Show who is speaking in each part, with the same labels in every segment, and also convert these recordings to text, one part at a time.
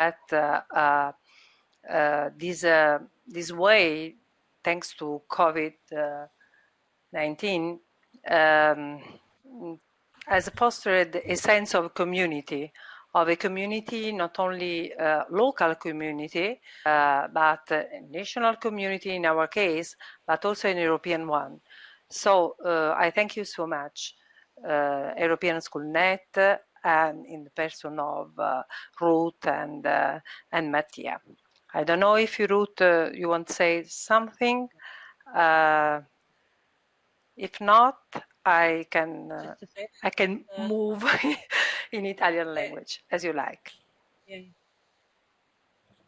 Speaker 1: that uh, uh, this uh, this way, thanks to COVID-19, um, has fostered a sense of community, of a community, not only local community, uh, but national community in our case, but also an European one. So I thank you so much, European School Net, and in the person of uh, Ruth and, uh, and Mattia. I don't know if you, Ruth, you want to say something. if not, I can uh, I can uh, move in Italian language as you like.
Speaker 2: Yeah.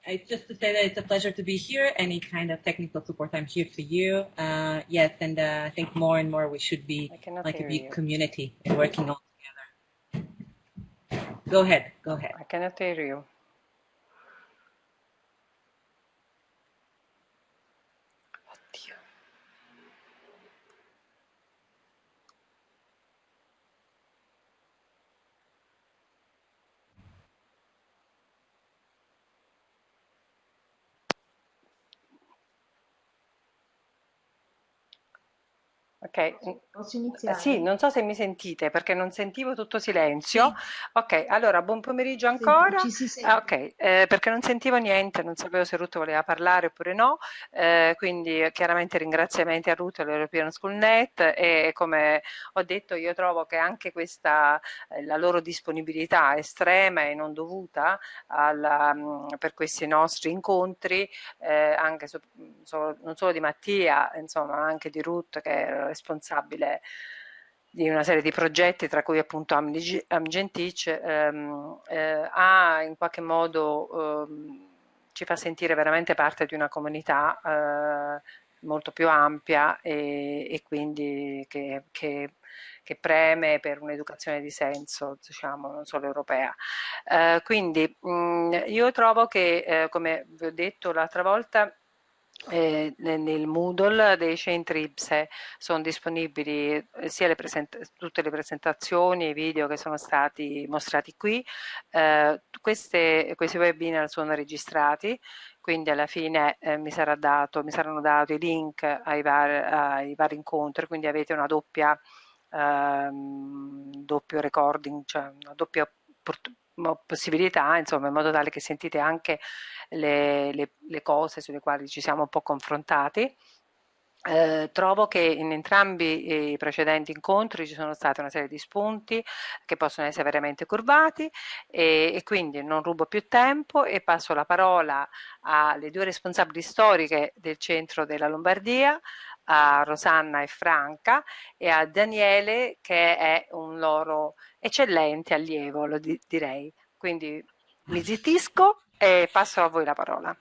Speaker 2: I just to say that it's a pleasure to be here. Any kind of technical support, I'm here for you. Uh, yes, and uh, I think more and more we should be like a big you. community and working together. Go ahead. Go ahead.
Speaker 1: I cannot hear you. Ok,
Speaker 3: posso iniziare?
Speaker 1: Sì, non so se mi sentite perché non sentivo tutto silenzio. Sì. Ok, allora buon pomeriggio ancora.
Speaker 3: Ci si sente.
Speaker 1: Ok, eh, perché non sentivo niente, non sapevo se Ruth voleva parlare oppure no, eh, quindi chiaramente ringraziamenti a Ruth e all'European School Net e come ho detto io trovo che anche questa, eh, la loro disponibilità estrema e non dovuta alla, mm, per questi nostri incontri, eh, anche so, so, non solo di Mattia, insomma anche di Ruth che è responsabile di una serie di progetti, tra cui appunto Amgentic, ehm, eh, ha in qualche modo ehm, ci fa sentire veramente parte di una comunità eh, molto più ampia e, e quindi che, che, che, preme per un'educazione di senso, diciamo, non solo europea. Eh, quindi mh, io trovo che, eh, come vi ho detto l'altra volta, eh, nel Moodle dei centri IPSE sono disponibili eh, sia le tutte le presentazioni e i video che sono stati mostrati qui. Eh, queste, questi webinar sono registrati, quindi alla fine eh, mi, sarà dato, mi, saranno dati i link ai, var ai vari incontri, quindi avete una doppia ehm, doppio recording, cioè una doppia possibilità, insomma, in modo tale che sentite anche le, le, le cose sulle quali ci siamo un po' confrontati. Eh, trovo che in entrambi i precedenti incontri ci sono state una serie di spunti che possono essere veramente curvati e, e, quindi non rubo più tempo e passo la parola alle due responsabili storiche del centro della Lombardia, a Rosanna e Franca e a Daniele che è un loro eccellente allievo, lo di direi. Quindi mi zittisco e passo a voi la parola.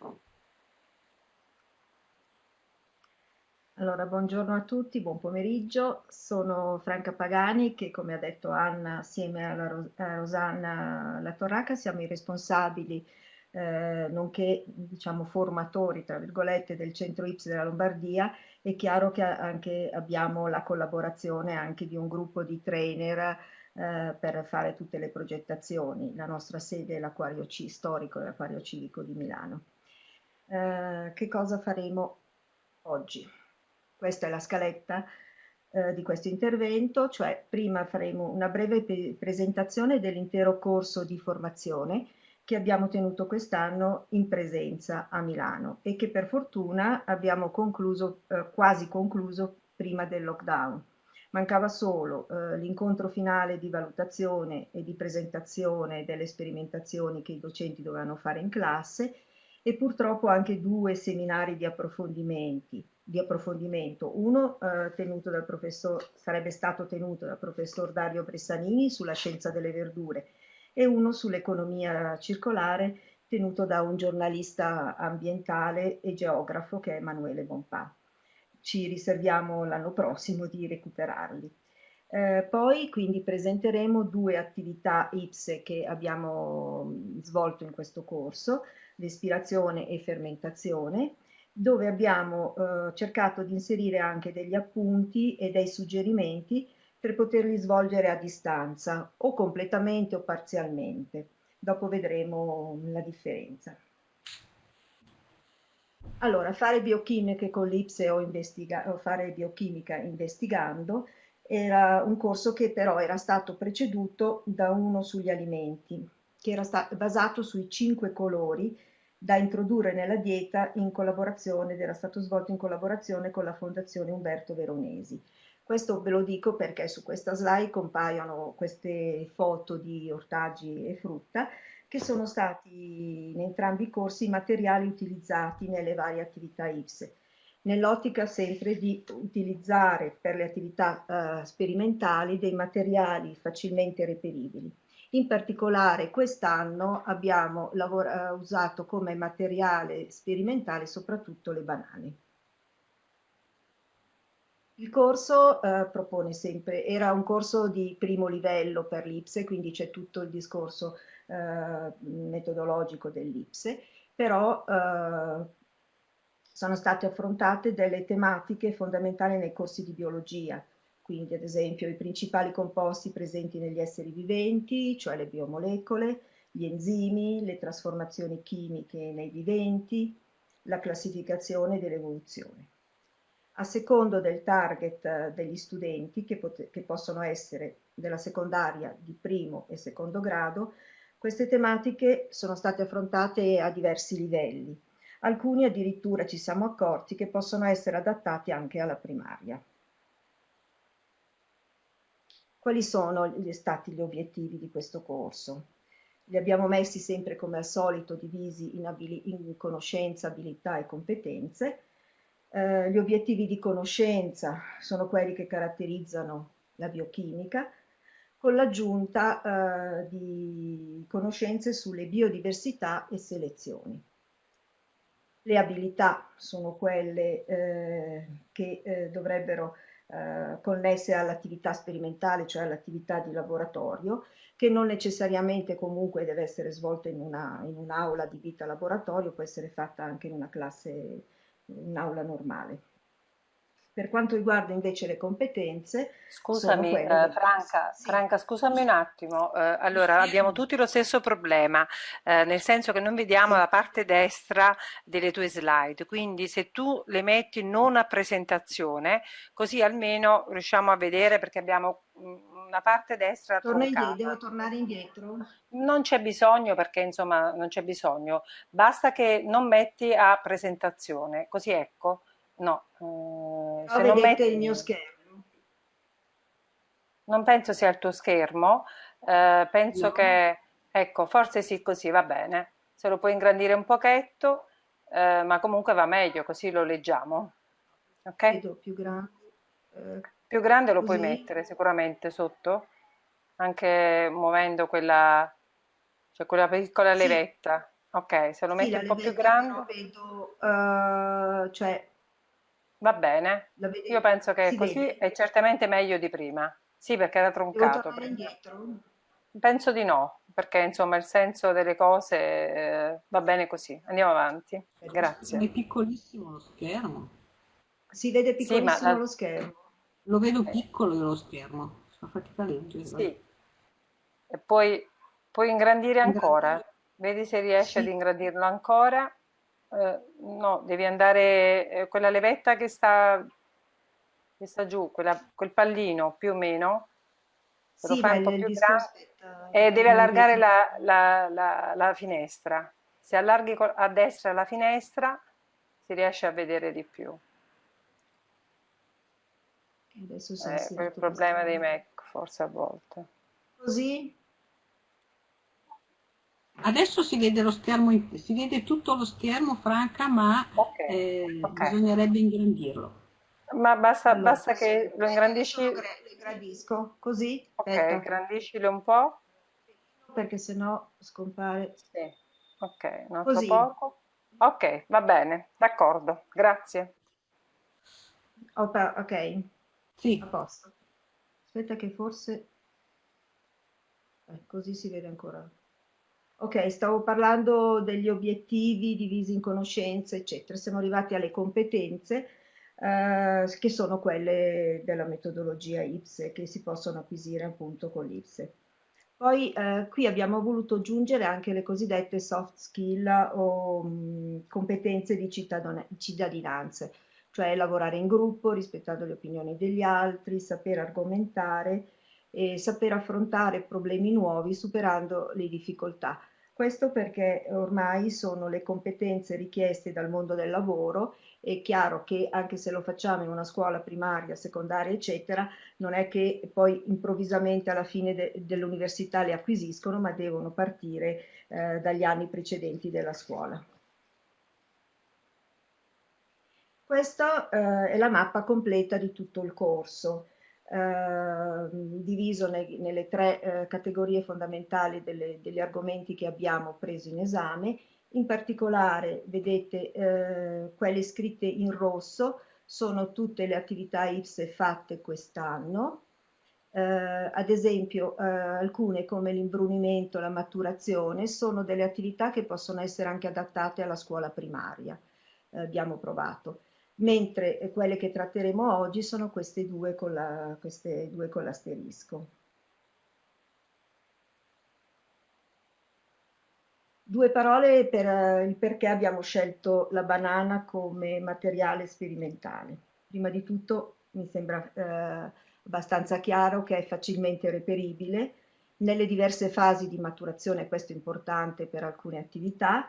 Speaker 3: Allora, buongiorno a tutti, buon pomeriggio. Sono Franca Pagani che, come ha detto Anna, assieme alla Ros a Rosanna Latorraca, siamo i responsabili, eh, nonché diciamo, formatori, tra virgolette, del centro IPS della Lombardia. È chiaro che anche abbiamo la collaborazione anche di un gruppo di trainer eh, per fare tutte le progettazioni. La nostra sede è l'Aquario C storico, l'Aquario Civico di Milano. Eh, che cosa faremo oggi? Questa è la scaletta eh, di questo intervento, cioè prima faremo una breve presentazione dell'intero corso di formazione che abbiamo tenuto quest'anno in presenza a Milano e che per fortuna abbiamo concluso, eh, quasi concluso prima del lockdown. Mancava solo eh, l'incontro finale di valutazione e di presentazione delle sperimentazioni che i docenti dovevano fare in classe e purtroppo anche due seminari di, approfondimenti, di approfondimento. Uno eh, tenuto dal professor, sarebbe stato tenuto dal professor Dario Bressanini sulla scienza delle verdure e uno sull'economia circolare tenuto da un giornalista ambientale e geografo che è Emanuele Bonpà ci riserviamo l'anno prossimo di recuperarli. Eh, poi quindi presenteremo due attività IPSE che abbiamo svolto in questo corso, l'espirazione e fermentazione, dove abbiamo eh, cercato di inserire anche degli appunti e dei suggerimenti per poterli svolgere a distanza o completamente o parzialmente. Dopo vedremo la differenza. Allora, fare biochimiche con l'IPSE o, o fare biochimica investigando era un corso che però era stato preceduto da uno sugli alimenti, che era basato sui cinque colori da introdurre nella dieta in collaborazione, ed era stato svolto in collaborazione con la Fondazione Umberto Veronesi. Questo ve lo dico perché su questa slide compaiono queste foto di ortaggi e frutta che sono stati in entrambi i corsi i materiali utilizzati nelle varie attività IPSE nell'ottica sempre di utilizzare per le attività eh, sperimentali dei materiali facilmente reperibili. In particolare quest'anno abbiamo eh, usato come materiale sperimentale soprattutto le banane. Il corso eh, propone sempre, era un corso di primo livello per l'IPSE, quindi c'è tutto il discorso eh, metodologico dell'IPSE, però eh, sono state affrontate delle tematiche fondamentali nei corsi di biologia, quindi ad esempio i principali composti presenti negli esseri viventi, cioè le biomolecole, gli enzimi, le trasformazioni chimiche nei viventi, la classificazione dell'evoluzione. A secondo del target eh, degli studenti, che, che possono essere della secondaria di primo e secondo grado, queste tematiche sono state affrontate a diversi livelli, Alcuni addirittura ci siamo accorti che possono essere adattati anche alla primaria. Quali sono stati gli obiettivi di questo corso? Li abbiamo messi sempre come al solito divisi in, in conoscenza, abilità e competenze. Eh, gli obiettivi di conoscenza sono quelli che caratterizzano la biochimica, con l'aggiunta eh, di conoscenze sulle biodiversità e selezioni. Le abilità sono quelle eh, che eh, dovrebbero eh, connesse all'attività sperimentale, cioè all'attività di laboratorio, che non necessariamente comunque deve essere svolta in un'aula un di vita laboratorio, può essere fatta anche in una classe, in un'aula normale. Per quanto riguarda invece le competenze,
Speaker 1: scusami eh, Franca, sì. Franca, scusami un attimo, eh, allora abbiamo tutti lo stesso problema, eh, nel senso che non vediamo sì. la parte destra delle tue slide, quindi se tu le metti non a presentazione, così almeno riusciamo a vedere perché abbiamo mm, una parte destra
Speaker 3: Torna indietro, devo tornare indietro?
Speaker 1: Non c'è bisogno perché insomma non c'è bisogno, basta che non metti a presentazione, così ecco No,
Speaker 3: eh, se non metti il mio schermo.
Speaker 1: Non penso sia il tuo schermo, eh, penso no. che, ecco, forse sì, così va bene. Se lo puoi ingrandire un pochetto, eh, ma comunque va meglio, così lo leggiamo. Ok?
Speaker 3: Vedo più grande.
Speaker 1: Eh, più grande lo così. puoi mettere sicuramente sotto, anche muovendo quella, cioè quella piccola sì. levetta. Ok, se lo metti sì, un po' più grande.
Speaker 3: Vedo, uh, cioè
Speaker 1: Va bene, io penso che così vede? è certamente meglio di prima. Sì, perché era troncato. Penso di no, perché insomma il senso delle cose eh, va bene così. Andiamo avanti. Grazie.
Speaker 2: È piccolissimo lo schermo.
Speaker 3: Si vede piccolissimo sì, ma... lo schermo.
Speaker 2: Lo vedo piccolo lo schermo. Fa fatica a leggere.
Speaker 1: Sì. E poi puoi ingrandire ancora. Vedi se riesci sì. ad ingrandirlo ancora. Eh, no, devi andare, eh, quella levetta che sta, che sta giù, quella, quel pallino più o meno,
Speaker 3: sì, lo fai un po' più grande
Speaker 1: e devi allargare la, la, la, la, finestra. Se allarghi a destra la finestra si riesce a vedere di più.
Speaker 3: Adesso
Speaker 1: è eh, il problema dei Mac forse a volte.
Speaker 3: Così?
Speaker 2: Adesso si vede lo schermo, si vede tutto lo schermo Franca, ma okay, eh, okay. bisognerebbe ingrandirlo.
Speaker 1: Ma basta, allora, basta che lo ingrandisci. Lo
Speaker 3: ingrandisco così.
Speaker 1: Ok, aspetta. ingrandiscilo un po'.
Speaker 3: Perché sennò scompare.
Speaker 1: Sì. Ok, un altro così. poco. Ok, va bene, d'accordo, grazie.
Speaker 3: ok, sì. a posto. Aspetta che forse... Eh, così si vede ancora. Ok, stavo parlando degli obiettivi divisi in conoscenze, eccetera. Siamo arrivati alle competenze, eh, che sono quelle della metodologia IPSE, che si possono acquisire appunto con l'IPSE. Poi eh, qui abbiamo voluto aggiungere anche le cosiddette soft skill o mh, competenze di cittadinanza, cioè lavorare in gruppo, rispettando le opinioni degli altri, saper argomentare e saper affrontare problemi nuovi superando le difficoltà. Questo perché ormai sono le competenze richieste dal mondo del lavoro è chiaro che anche se lo facciamo in una scuola primaria, secondaria, eccetera, non è che poi improvvisamente alla fine de dell'università le acquisiscono, ma devono partire eh, dagli anni precedenti della scuola. Questa eh, è la mappa completa di tutto il corso, eh, diviso ne nelle tre eh, categorie fondamentali delle, degli argomenti che abbiamo preso in esame. In particolare, vedete, eh, quelle scritte in rosso sono tutte le attività IPSE fatte quest'anno, eh, ad esempio eh, alcune come l'imbrunimento, la maturazione, sono delle attività che possono essere anche adattate alla scuola primaria, eh, abbiamo provato, mentre quelle che tratteremo oggi sono queste due con l'asterisco. Due parole per il perché abbiamo scelto la banana come materiale sperimentale. Prima di tutto mi sembra eh, abbastanza chiaro che è facilmente reperibile nelle diverse fasi di maturazione, questo è importante per alcune attività,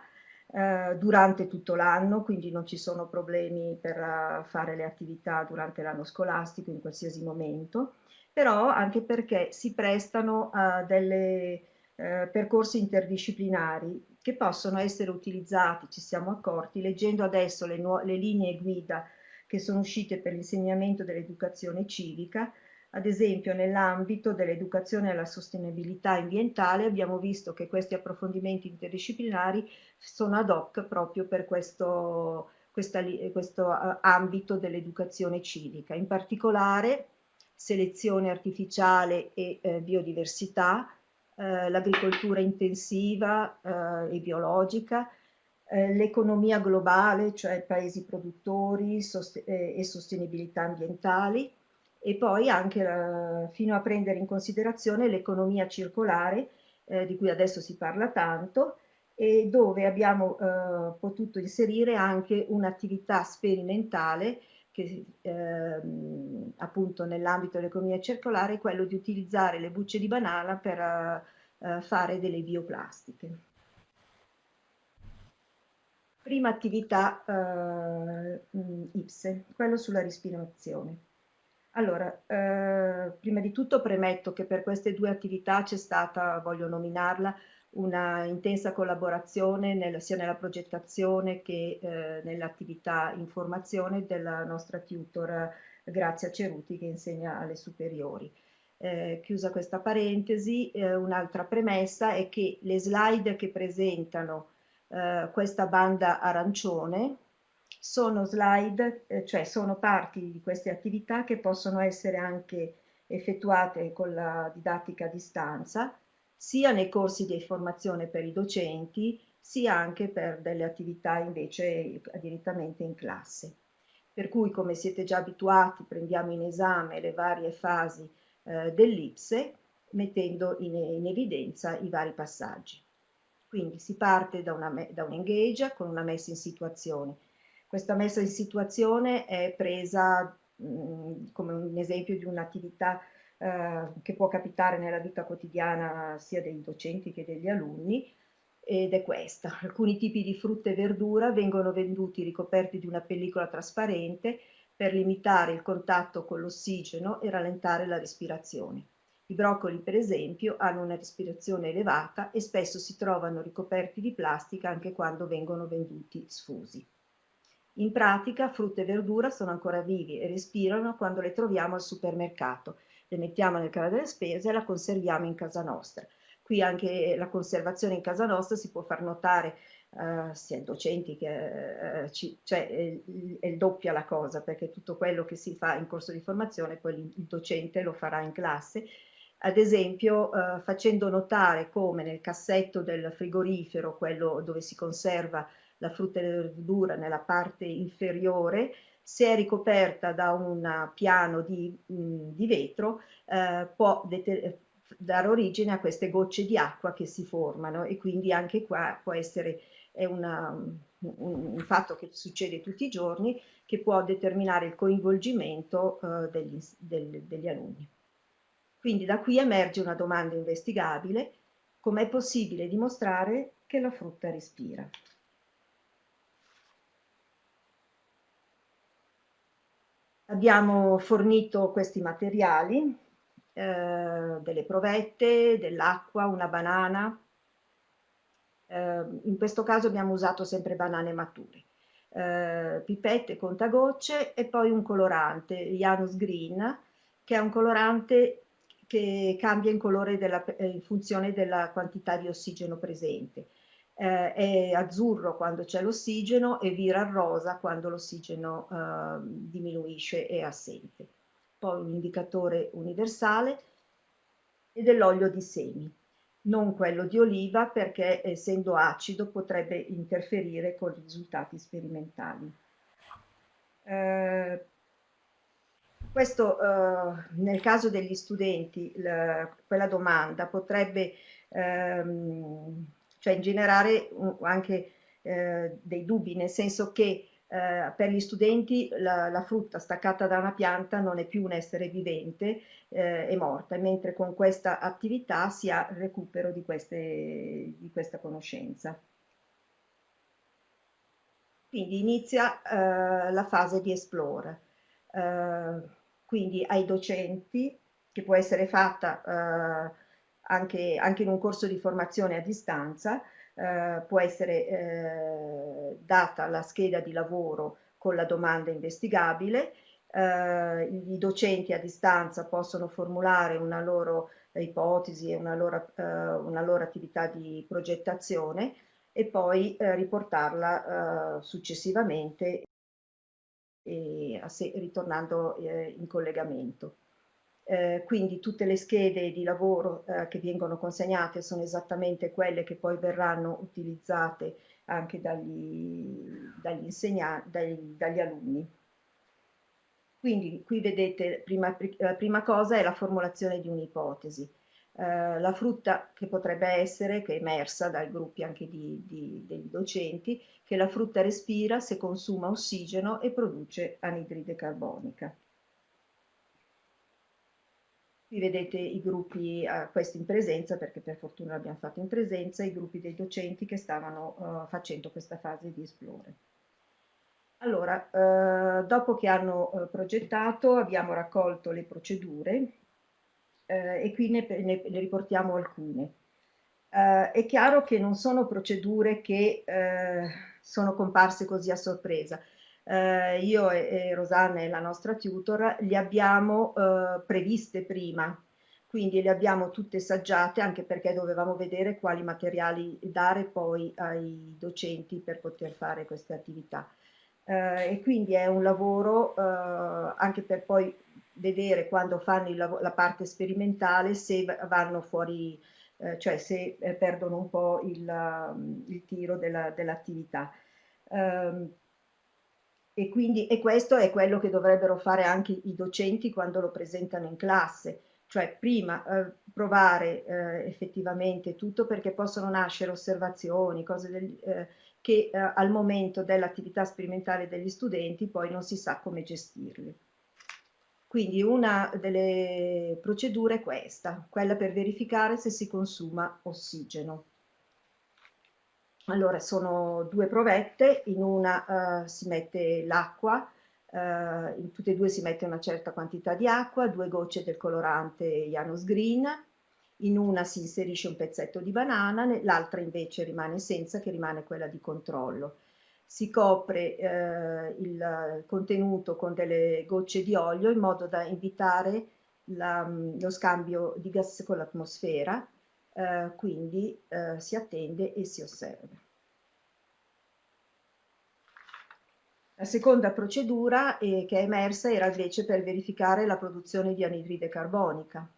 Speaker 3: eh, durante tutto l'anno, quindi non ci sono problemi per uh, fare le attività durante l'anno scolastico in qualsiasi momento, però anche perché si prestano a delle eh, percorsi interdisciplinari che possono essere utilizzati, ci siamo accorti, leggendo adesso le, le linee guida che sono uscite per l'insegnamento dell'educazione civica, ad esempio nell'ambito dell'educazione alla sostenibilità ambientale abbiamo visto che questi approfondimenti interdisciplinari sono ad hoc proprio per questo, questa, questo ambito dell'educazione civica, in particolare selezione artificiale e eh, biodiversità, eh, l'agricoltura intensiva eh, e biologica, eh, l'economia globale, cioè paesi produttori sost eh, e sostenibilità ambientali, e poi anche la, fino a prendere in considerazione l'economia circolare, eh, di cui adesso si parla tanto, e dove abbiamo eh, potuto inserire anche un'attività sperimentale che ehm, appunto nell'ambito dell'economia circolare è quello di utilizzare le bucce di banana per eh, fare delle bioplastiche. Prima attività eh, IPSE, quello sulla respirazione. Allora, eh, prima di tutto premetto che per queste due attività c'è stata, voglio nominarla, una intensa collaborazione nel, sia nella progettazione che eh, nell'attività informazione della nostra tutor Grazia Ceruti che insegna alle superiori. Eh, chiusa questa parentesi, eh, un'altra premessa è che le slide che presentano eh, questa banda arancione sono slide, eh, cioè sono parti di queste attività che possono essere anche effettuate con la didattica a distanza, sia nei corsi di formazione per i docenti, sia anche per delle attività invece direttamente in classe. Per cui, come siete già abituati, prendiamo in esame le varie fasi eh, dell'IPSE, mettendo in, in, evidenza i vari passaggi. Quindi si parte da, una, da un engage con una messa in situazione. Questa messa in situazione è presa mh, come un esempio di un'attività eh, che può capitare nella vita quotidiana sia dei docenti che degli alunni, ed è questa. Alcuni tipi di frutta e verdura vengono venduti ricoperti di una pellicola trasparente per limitare il contatto con l'ossigeno e rallentare la respirazione. I broccoli, per esempio, hanno una respirazione elevata e spesso si trovano ricoperti di plastica anche quando vengono venduti sfusi. In pratica, frutta e verdura sono ancora vivi e respirano quando le troviamo al supermercato le mettiamo nel canale delle spese e la conserviamo in casa nostra. Qui anche la conservazione in casa nostra si può far notare Uh, sia docenti che uh, ci, cioè è, è doppia la cosa perché tutto quello che si fa in corso di formazione poi il docente lo farà in classe ad esempio uh, facendo notare come nel cassetto del frigorifero quello dove si conserva la frutta e la verdura nella parte inferiore se è ricoperta da un piano di, mh, di vetro, eh, può dare origine a queste gocce di acqua che si formano e quindi anche qua può essere una, un, un, fatto che succede tutti i giorni che può determinare il coinvolgimento uh, degli, del, degli alunni. Quindi da qui emerge una domanda investigabile, com'è possibile dimostrare che la frutta respira? Abbiamo fornito questi materiali, eh, delle provette, dell'acqua, una banana. Eh, in questo caso abbiamo usato sempre banane mature. Eh, pipette, contagocce e poi un colorante, Janus Green, che è un colorante che cambia in colore della, in funzione della quantità di ossigeno presente eh, è azzurro quando c'è l'ossigeno e vira rosa quando l'ossigeno eh, diminuisce e è assente. Poi un indicatore universale e dell'olio di semi, non quello di oliva perché essendo acido potrebbe interferire con i risultati sperimentali. Eh, questo eh, nel caso degli studenti, la, quella domanda potrebbe ehm, cioè generare anche eh, dei dubbi, nel senso che eh, per gli studenti la, la, frutta staccata da una pianta non è più un essere vivente, eh, è morta, mentre con questa attività si ha recupero di, queste, di questa conoscenza. Quindi inizia eh, la fase di esplore, eh, quindi ai docenti, che può essere fatta eh, anche, anche in un corso di formazione a distanza, eh, può essere eh, data la scheda di lavoro con la domanda investigabile, eh, i docenti a distanza possono formulare una loro ipotesi e una loro, eh, una loro attività di progettazione e poi eh, riportarla eh, successivamente e, ritornando in collegamento. Eh, quindi tutte le schede di lavoro eh, che vengono consegnate sono esattamente quelle che poi verranno utilizzate anche dagli, dagli dagli, dagli alunni. Quindi qui vedete, prima, la prima cosa è la formulazione di un'ipotesi. Eh, la frutta che potrebbe essere, che è emersa dai gruppi anche di, di, degli docenti, che la frutta respira se consuma ossigeno e produce anidride carbonica. Qui vedete i gruppi, eh, questi in presenza, perché per fortuna l'abbiamo fatto in presenza, i gruppi dei docenti che stavano uh, facendo questa fase di esplore. Allora, eh, dopo che hanno eh, progettato abbiamo raccolto le procedure eh, e qui ne, ne, ne riportiamo alcune. Eh, è chiaro che non sono procedure che sono comparse così a sorpresa, eh, io e, e, Rosanna e la nostra tutor li abbiamo eh, previste prima, quindi le abbiamo tutte saggiate anche perché dovevamo vedere quali materiali dare poi ai docenti per poter fare queste attività. Eh, e quindi è un lavoro eh, anche per poi vedere quando fanno la parte sperimentale se vanno fuori, eh, cioè se eh, perdono un po' il, il tiro dell'attività. Dell e, quindi, e questo è quello che dovrebbero fare anche i docenti quando lo presentano in classe, cioè prima eh, provare eh, effettivamente tutto perché possono nascere osservazioni, cose del, eh, che eh, al momento dell'attività sperimentale degli studenti poi non si sa come gestirli. Quindi una delle procedure è questa, quella per verificare se si consuma ossigeno. Allora, sono due provette, in una uh, si mette l'acqua, uh, in tutte e due si mette una certa quantità di acqua, due gocce del colorante Janus Green, in una si inserisce un pezzetto di banana, l'altra invece rimane senza, che rimane quella di controllo. Si copre eh, il contenuto con delle gocce di olio in modo da invitare la, lo scambio di gas con l'atmosfera eh, quindi eh, si attende e si osserva. La seconda procedura eh, che è emersa era invece per verificare la produzione di anidride carbonica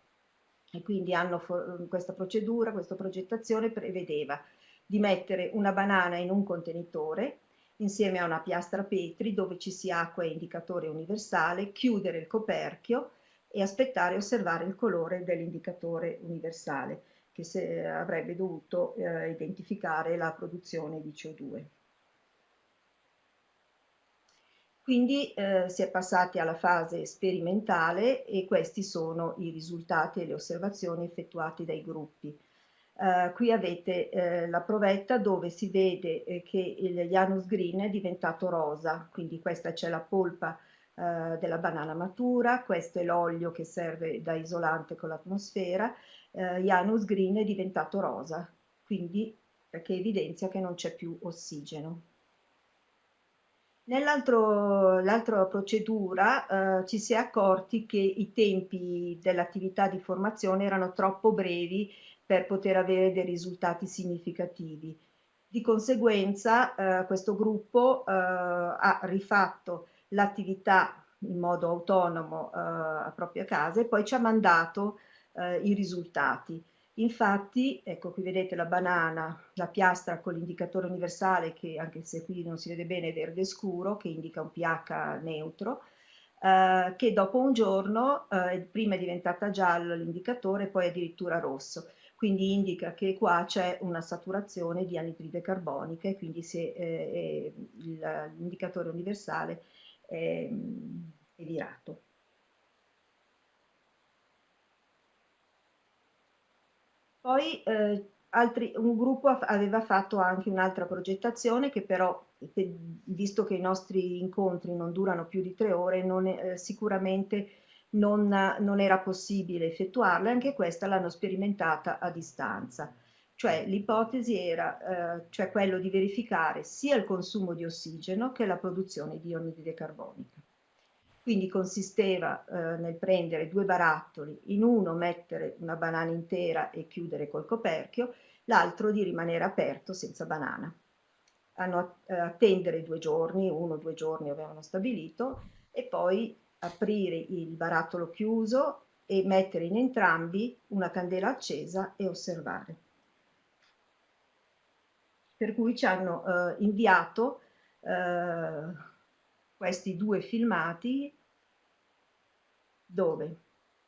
Speaker 3: e quindi hanno questa procedura, questa progettazione prevedeva di mettere una banana in un contenitore insieme a una piastra Petri dove ci sia acqua e indicatore universale, chiudere il coperchio e aspettare e osservare il colore dell'indicatore universale che se, avrebbe dovuto eh, identificare la produzione di CO2. Quindi eh, si è passati alla fase sperimentale e questi sono i risultati e le osservazioni effettuate dai gruppi. Uh, qui avete uh, la provetta dove si vede eh, che il Janus Green è diventato rosa, quindi questa c'è la polpa uh, della banana matura, questo è l'olio che serve da isolante con l'atmosfera, Janus Green è diventato rosa, quindi perché evidenzia che non c'è più ossigeno. Nell'altra procedura ci si è accorti che i tempi dell'attività di formazione erano troppo brevi per poter avere dei risultati significativi. Di conseguenza eh, questo gruppo eh, ha rifatto l'attività in modo autonomo eh, a propria casa e poi ci ha mandato eh, i risultati. Infatti, ecco qui vedete la banana, la piastra con l'indicatore universale che anche se qui non si vede bene è verde scuro, che indica un pH neutro, eh, che dopo un giorno eh, prima è diventata giallo l'indicatore, poi addirittura rosso quindi indica che qua c'è una saturazione di anidride carbonica e quindi eh, l'indicatore universale è, è virato. Poi eh, altri, un gruppo aveva fatto anche un'altra progettazione che però, visto che i nostri incontri non durano più di tre ore, non è, eh, sicuramente non, non era possibile effettuarla, anche questa l'hanno sperimentata a distanza. Cioè l'ipotesi era eh, cioè quello di verificare sia il consumo di ossigeno che la produzione di anidride carbonica. Quindi consisteva eh, nel prendere due barattoli, in uno mettere una banana intera e chiudere col coperchio, l'altro di rimanere aperto senza banana. Hanno eh, attendere due giorni, uno o due giorni avevano stabilito, e poi aprire il barattolo chiuso e mettere in entrambi una candela accesa e osservare. Per cui ci hanno eh, inviato eh, questi due filmati dove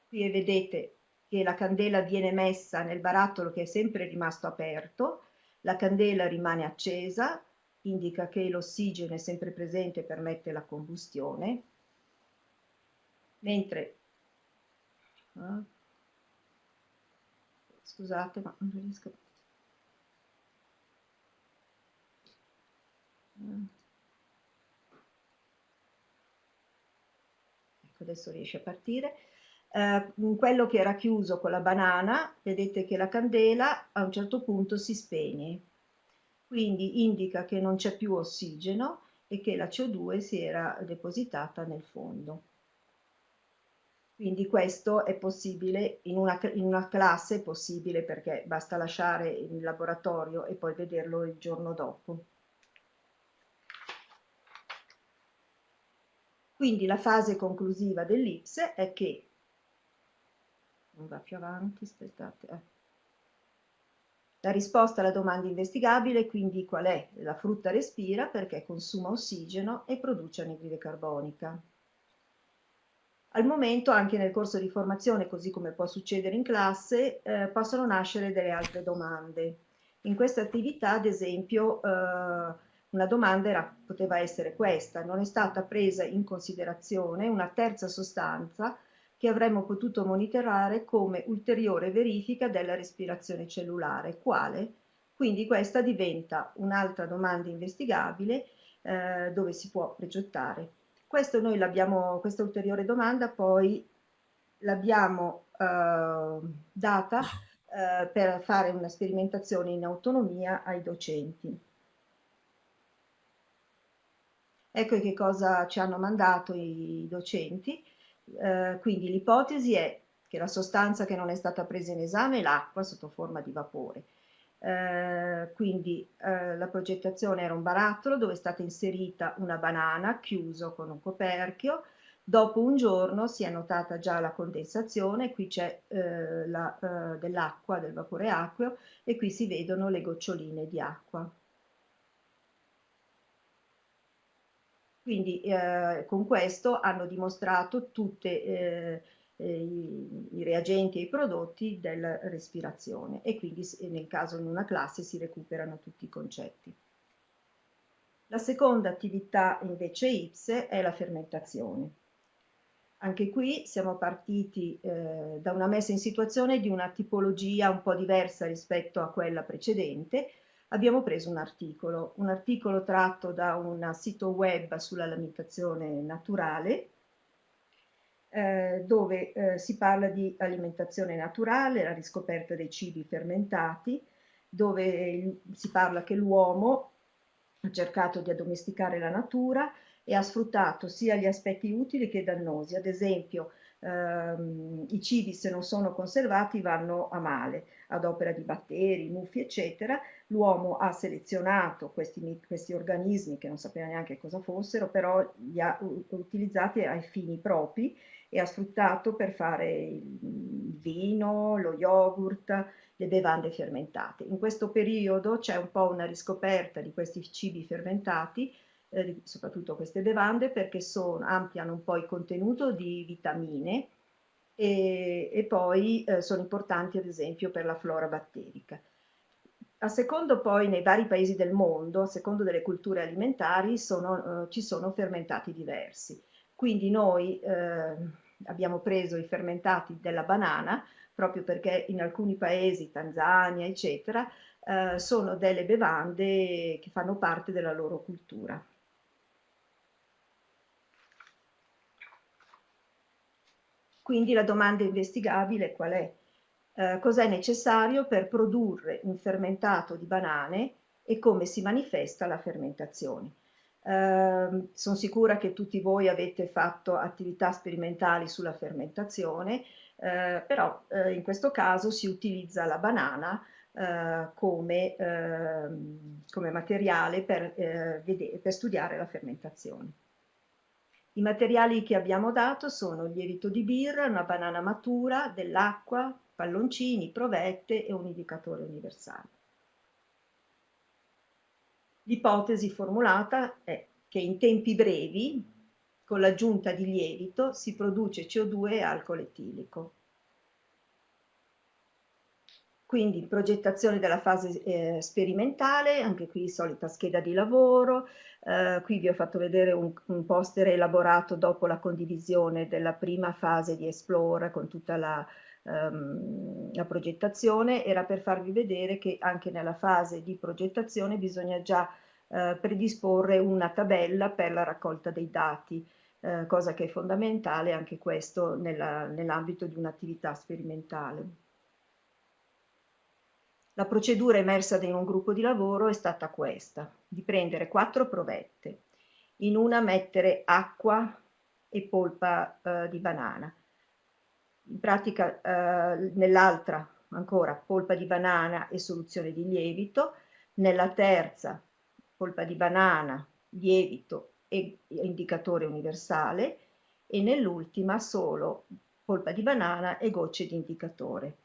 Speaker 3: qui vedete che la candela viene messa nel barattolo che è sempre rimasto aperto, la candela rimane accesa, indica che l'ossigeno è sempre presente e permette la combustione, mentre ah, scusate ma non riesco ah. Ecco adesso riesce a partire eh, quello che era chiuso con la banana vedete che la candela a un certo punto si spegne quindi indica che non c'è più ossigeno e che la CO2 si era depositata nel fondo. Quindi questo è possibile, in una, in una, classe è possibile perché basta lasciare il laboratorio e poi vederlo il giorno dopo. Quindi la fase conclusiva dell'IPSE è che, non va più avanti, aspettate, eh. la risposta alla domanda investigabile quindi qual è? La frutta respira perché consuma ossigeno e produce anidride carbonica. Al momento, anche nel corso di formazione, così come può succedere in classe, eh, possono nascere delle altre domande. In questa attività, ad esempio, eh, una domanda era, poteva essere questa, non è stata presa in considerazione una terza sostanza che avremmo potuto monitorare come ulteriore verifica della respirazione cellulare. Quale? Quindi questa diventa un'altra domanda investigabile eh, dove si può progettare. Questo noi questa ulteriore domanda poi l'abbiamo eh, data eh, per fare una sperimentazione in autonomia ai docenti. Ecco che cosa ci hanno mandato i docenti. Eh, quindi l'ipotesi è che la sostanza che non è stata presa in esame è l'acqua sotto forma di vapore. Eh, quindi eh, la progettazione era un barattolo dove è stata inserita una banana chiuso con un coperchio, dopo un giorno si è notata già la condensazione, qui c'è eh, eh dell'acqua, del vapore acqueo e qui si vedono le goccioline di acqua. Quindi eh, con questo hanno dimostrato tutte eh, i, i, reagenti e i prodotti della respirazione e quindi nel caso in una classe si recuperano tutti i concetti. La seconda attività invece IPSE è la fermentazione. Anche qui siamo partiti eh, da una messa in situazione di una tipologia un po' diversa rispetto a quella precedente. Abbiamo preso un articolo, un articolo tratto da un sito web sull'alimentazione naturale, eh, dove eh, si parla di alimentazione naturale, la riscoperta dei cibi fermentati, dove si parla che l'uomo ha cercato di addomesticare la natura e ha sfruttato sia gli aspetti utili che dannosi. Ad esempio, ehm, i cibi se non sono conservati vanno a male, ad opera di batteri, muffi, eccetera. L'uomo ha selezionato questi, questi, organismi che non sapeva neanche cosa fossero, però li ha utilizzati ai fini propri e ha sfruttato per fare il vino, lo yogurt, le bevande fermentate. In questo periodo c'è un po' una riscoperta di questi cibi fermentati, eh, soprattutto queste bevande, perché sono, ampliano un po' il contenuto di vitamine e, e poi eh, sono importanti ad esempio per la flora batterica. A secondo poi nei vari paesi del mondo, a secondo delle culture alimentari, sono, eh, ci sono fermentati diversi. Quindi noi eh, abbiamo preso i fermentati della banana, proprio perché in alcuni paesi, Tanzania, eccetera, eh, sono delle bevande che fanno parte della loro cultura. Quindi la domanda investigabile qual è? Eh, Cos'è necessario per produrre un fermentato di banane e come si manifesta la fermentazione? Eh, sono sicura che tutti voi avete fatto attività sperimentali sulla fermentazione, eh, però eh, in questo caso si utilizza la banana eh, come, ehm, come, materiale per, eh, vedere, per studiare la fermentazione. I materiali che abbiamo dato sono il lievito di birra, una banana matura, dell'acqua, palloncini, provette e un indicatore universale. L'ipotesi formulata è che in tempi brevi con l'aggiunta di lievito si produce CO2 e alcol etilico. Quindi progettazione della fase eh, sperimentale, anche qui solita scheda di lavoro, eh, qui vi ho fatto vedere un, un, poster elaborato dopo la condivisione della prima fase di Explore con tutta la, um, la progettazione, era per farvi vedere che anche nella fase di progettazione bisogna già eh, predisporre una tabella per la raccolta dei dati eh, cosa che è fondamentale anche questo nell'ambito di un'attività sperimentale. La procedura emersa in un gruppo di lavoro è stata questa, di prendere quattro provette, in una mettere acqua e polpa eh, di banana, in pratica eh, nell'altra ancora polpa di banana e soluzione di lievito, nella terza polpa di banana, lievito e indicatore universale e nell'ultima solo polpa di banana e gocce di indicatore.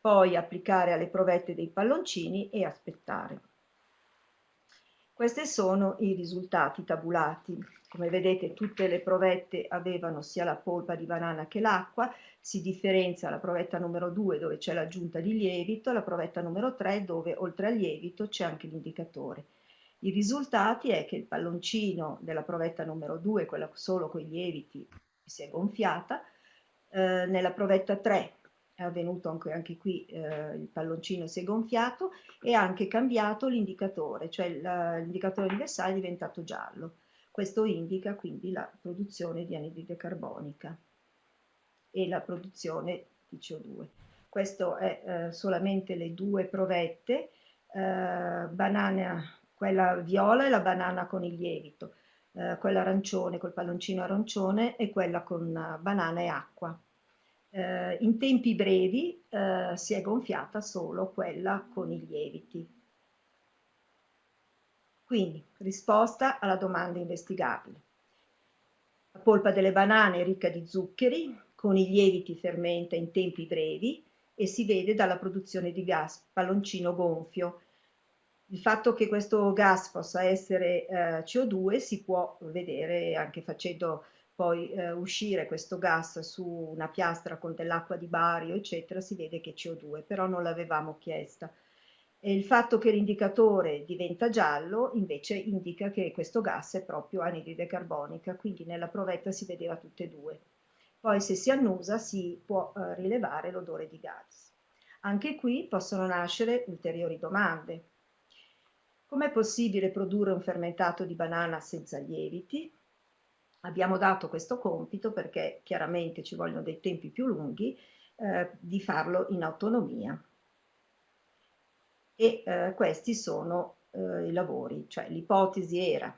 Speaker 3: Poi applicare alle provette dei palloncini e aspettare. Questi sono i risultati tabulati. Come vedete tutte le provette avevano sia la polpa di banana che l'acqua, si differenzia la provetta numero 2 dove c'è l'aggiunta di lievito, la provetta numero 3 dove oltre al lievito c'è anche l'indicatore. I risultati è che il palloncino della provetta numero 2, quella solo con i lieviti, si è gonfiata, eh, nella provetta 3 è avvenuto anche, anche qui eh, il palloncino si è gonfiato e ha anche cambiato l'indicatore, cioè l'indicatore universale è diventato giallo. Questo indica quindi la produzione di anidride carbonica e la produzione di CO2. Questo è eh, solamente le due provette, eh, banana quella viola è la banana con il lievito, eh, quella arancione col palloncino arancione e quella con uh, banana e acqua. Eh, in tempi brevi eh, si è gonfiata solo quella con i lieviti. Quindi, risposta alla domanda investigabile. La polpa delle banane è ricca di zuccheri, con i lieviti fermenta in tempi brevi e si vede dalla produzione di gas palloncino gonfio il fatto che questo gas possa essere eh, CO2 si può vedere anche facendo poi eh, uscire questo gas su una piastra con dell'acqua di bario, eccetera, si vede che è CO2, però non l'avevamo chiesta. E il fatto che l'indicatore diventa giallo invece indica che questo gas è proprio anidride carbonica, quindi nella provetta si vedeva tutte e due. Poi se si annusa si può eh, rilevare l'odore di gas. Anche qui possono nascere ulteriori domande. Com'è possibile produrre un fermentato di banana senza lieviti? Abbiamo dato questo compito perché chiaramente ci vogliono dei tempi più lunghi eh, di farlo in autonomia. E eh, questi sono eh, i lavori, cioè l'ipotesi era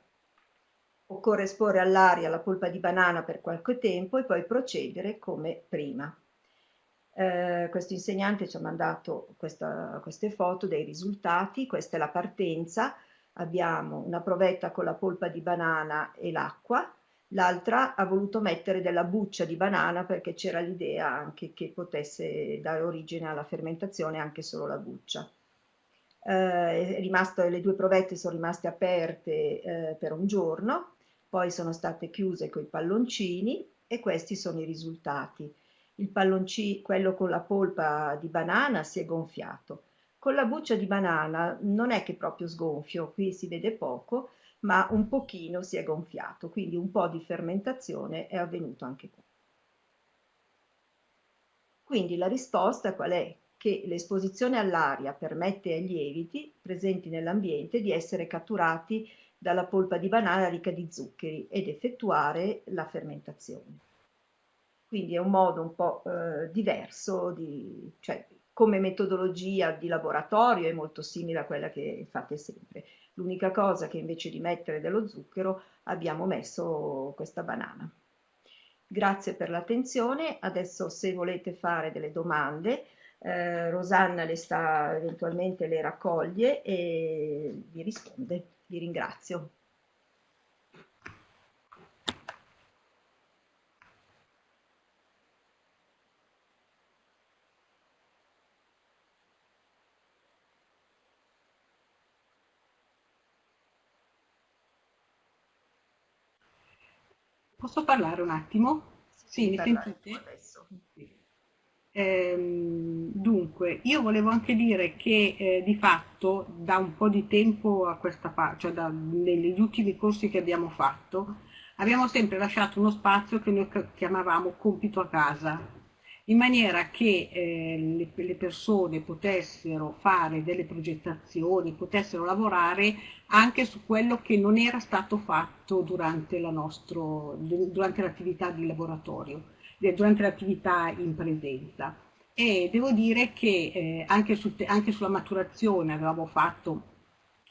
Speaker 3: occorre esporre all'aria la polpa di banana per qualche tempo e poi procedere come prima. Eh, questo insegnante ci ha mandato questa, queste foto dei risultati, questa è la partenza, abbiamo una provetta con la polpa di banana e l'acqua, l'altra ha voluto mettere della buccia di banana perché c'era l'idea anche che potesse dare origine alla fermentazione anche solo la buccia. Eh, rimasto, le due provette sono rimaste aperte eh, per un giorno, poi sono state chiuse con i palloncini e questi sono i risultati. Il palloncino, quello con la polpa di banana si è gonfiato. Con la buccia di banana non è che proprio sgonfio, qui si vede poco, ma un pochino si è gonfiato, quindi un po' di fermentazione è avvenuto anche qui. Quindi la risposta qual è? Che l'esposizione all'aria permette ai lieviti presenti nell'ambiente di essere catturati dalla polpa di banana ricca di zuccheri ed effettuare la fermentazione. Quindi è un modo un po' eh, diverso, di, cioè come metodologia di laboratorio è molto simile a quella che fate sempre. L'unica cosa che invece di mettere dello zucchero abbiamo messo questa banana. Grazie per l'attenzione, adesso se volete fare delle domande, eh, Rosanna le sta eventualmente le raccoglie e vi risponde. Vi ringrazio.
Speaker 4: Posso parlare un attimo? Sì, mi sentite? Ehm, dunque, io volevo anche dire che eh, di fatto da un po' di tempo a questa parte, cioè da, negli ultimi corsi che abbiamo fatto, abbiamo sempre lasciato uno spazio che noi chiamavamo compito a casa, in maniera che eh, le, le, persone potessero fare delle progettazioni, potessero lavorare anche su quello che non era stato fatto durante l'attività di laboratorio, durante l'attività in presenza. E devo dire che eh, anche, su, anche, sulla maturazione avevamo fatto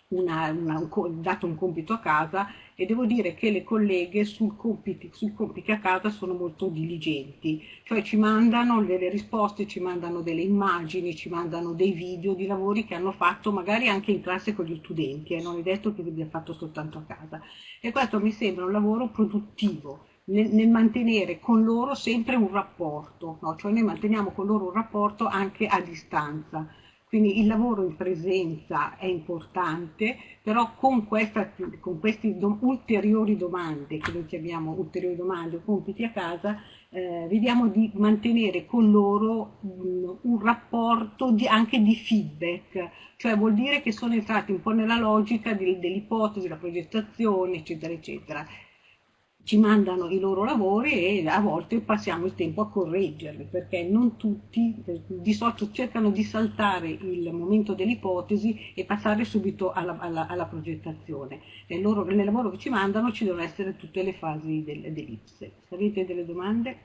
Speaker 4: una, una, un, dato un compito a casa e devo dire che le colleghe sui compiti, sui compiti a casa sono molto diligenti, cioè ci mandano delle risposte, ci mandano delle immagini, ci mandano dei video di lavori che hanno fatto magari anche in classe con gli studenti, eh, non è detto che l'abbia fatto soltanto a casa. E questo mi sembra un lavoro produttivo. Nel, nel mantenere con loro sempre un rapporto, no? cioè noi manteniamo con loro un rapporto anche a distanza quindi il lavoro in presenza è importante, però con, questa, con queste do, ulteriori domande, che noi chiamiamo ulteriori domande o compiti a casa, eh, vediamo di mantenere con loro un, un rapporto di, anche di feedback, cioè vuol dire che sono entrati un po' nella logica dell'ipotesi, la progettazione, eccetera, eccetera ci mandano i loro lavori e a volte passiamo il tempo a correggerli perché non tutti di solito cercano di saltare il momento dell'ipotesi e passare subito alla, alla, alla progettazione. Nel, loro, nel, lavoro che ci mandano ci devono essere tutte le fasi del, dell'ipse. Avete delle domande?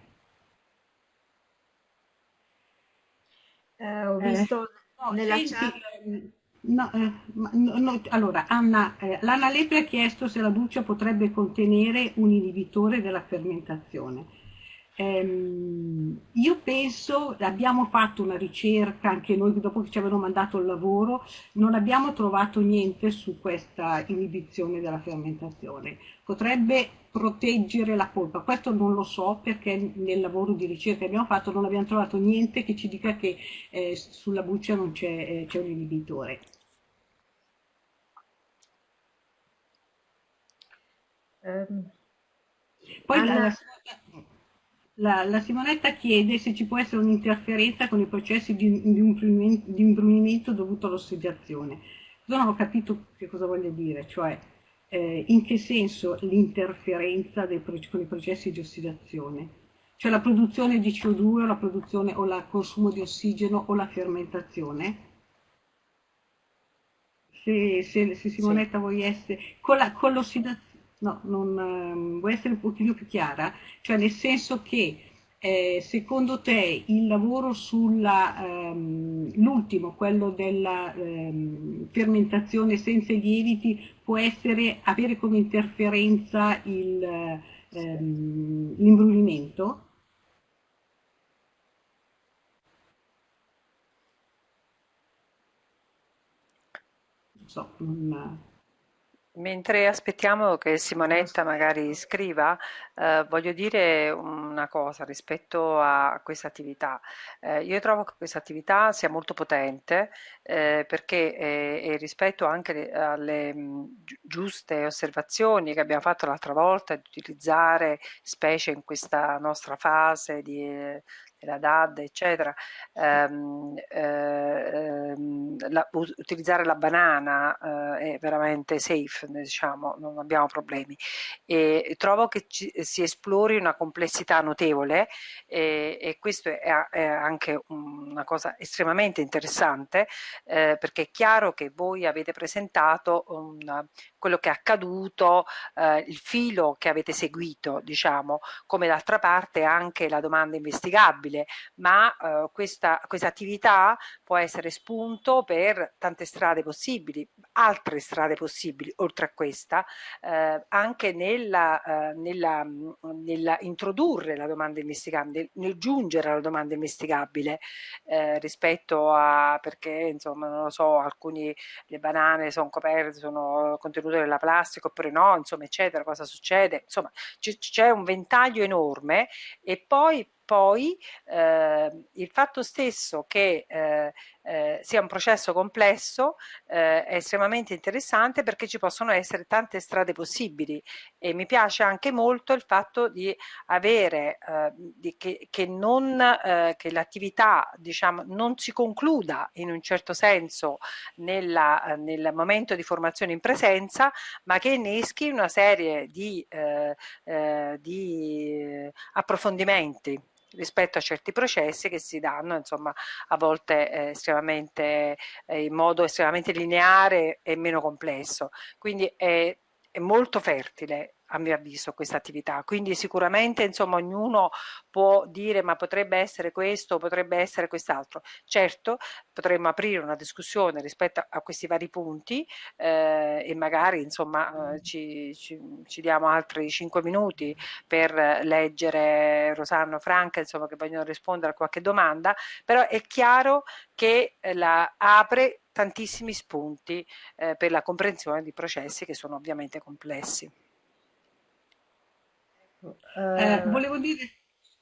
Speaker 3: Eh, ho visto eh, nella
Speaker 4: no, chat... No, eh, no, allora, Anna, eh, l'Anna Lepre ha chiesto se la buccia potrebbe contenere un inibitore della fermentazione. Ehm, io penso, abbiamo fatto una ricerca, anche noi dopo che ci avevano mandato il lavoro, non abbiamo trovato niente su questa inibizione della fermentazione. Potrebbe proteggere la polpa, questo non lo so perché nel lavoro di ricerca che abbiamo fatto non abbiamo trovato niente che ci dica che eh, sulla buccia non c'è eh, un inibitore.
Speaker 3: Um.
Speaker 4: Poi la, la, la, Simonetta chiede se ci può essere un'interferenza con i processi di, di, di imbrunimento dovuto all'ossidazione. Non ho capito che cosa voglia dire, cioè eh, in che senso l'interferenza con i processi di ossidazione? Cioè la produzione di CO2 o la produzione o il consumo di ossigeno o la fermentazione? Se, se, se Simonetta sì. vuoi essere con l'ossidazione no, non, um, vuoi essere un pochino più chiara, cioè nel senso che eh, secondo te il lavoro sull'ultimo, um, quello della um, fermentazione senza lieviti, può essere, avere come interferenza il, um, l'imbrulimento?
Speaker 1: Non so, non... Mentre aspettiamo che Simonetta magari scriva, eh, voglio dire una cosa rispetto a questa attività. Eh, io trovo che questa attività sia molto potente eh, perché eh, rispetto anche alle mh, giuste osservazioni che abbiamo fatto l'altra volta di utilizzare specie in questa nostra fase di la DAD, eccetera, ehm, ehm, la, utilizzare la banana eh, è veramente safe, diciamo, non abbiamo problemi. E trovo che ci, si esplori una complessità notevole e, e questo è, è, anche una cosa estremamente interessante eh, perché è chiaro che voi avete presentato un, quello che è accaduto, eh, il filo che avete seguito, diciamo, come d'altra parte anche la domanda investigabile ma eh, questa, questa attività può essere spunto per tante strade possibili, altre strade possibili oltre a questa, eh, anche nella, eh, nella, nella, introdurre la domanda investigabile, nel giungere alla domanda investigabile eh, rispetto a perché insomma non lo so, alcuni le banane sono coperte, sono contenute nella plastica oppure no, insomma eccetera, cosa succede, insomma c'è un ventaglio enorme e poi poi eh, il fatto stesso che eh, eh, sia un processo complesso eh, estremamente interessante perché ci possono essere tante strade possibili. E mi piace anche molto il fatto di avere eh, di che, che, eh, che l'attività diciamo, non si concluda in un certo senso nella, nel momento di formazione in presenza ma che inneschi una serie di, di approfondimenti rispetto a certi processi che si danno insomma a volte eh, estremamente eh, in modo estremamente lineare e meno complesso. Quindi è, è molto fertile a mio avviso questa attività. Quindi sicuramente insomma ognuno può dire ma potrebbe essere questo potrebbe essere quest'altro certo potremmo aprire una discussione rispetto a questi vari punti eh, e magari insomma eh, ci, ci, ci, diamo altri cinque minuti per leggere Rosanno Franca insomma che vogliono rispondere a qualche domanda però è chiaro che la apre tantissimi spunti eh, per la comprensione di processi che sono ovviamente complessi.
Speaker 4: Eh, volevo dire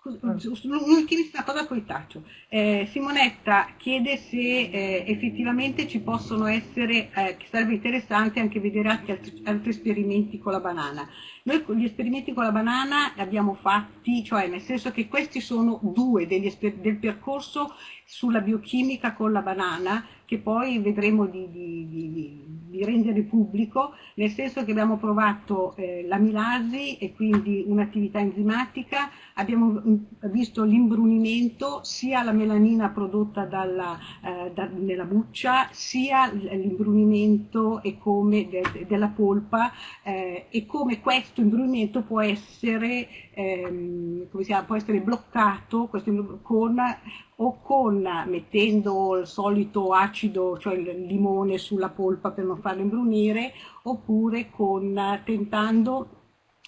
Speaker 4: un'ultimissima cosa poi taccio. Eh, Simonetta chiede se eh, effettivamente ci possono essere, eh, che sarebbe interessante anche vedere altri, altri, esperimenti con la banana. Noi gli esperimenti con la banana li abbiamo fatti, cioè nel senso che questi sono due degli, del percorso sulla biochimica con la banana che poi vedremo di, di, di, di, rendere pubblico, nel senso che abbiamo provato eh, l'amilasi e quindi un'attività enzimatica, abbiamo mm, visto l'imbrunimento, sia la melanina prodotta dalla, eh, da, nella buccia, sia l'imbrunimento de, della polpa eh, e come questo imbrunimento può essere, ehm, può essere bloccato con o con mettendo il solito acido, cioè il limone sulla polpa per non farlo imbrunire, oppure con tentando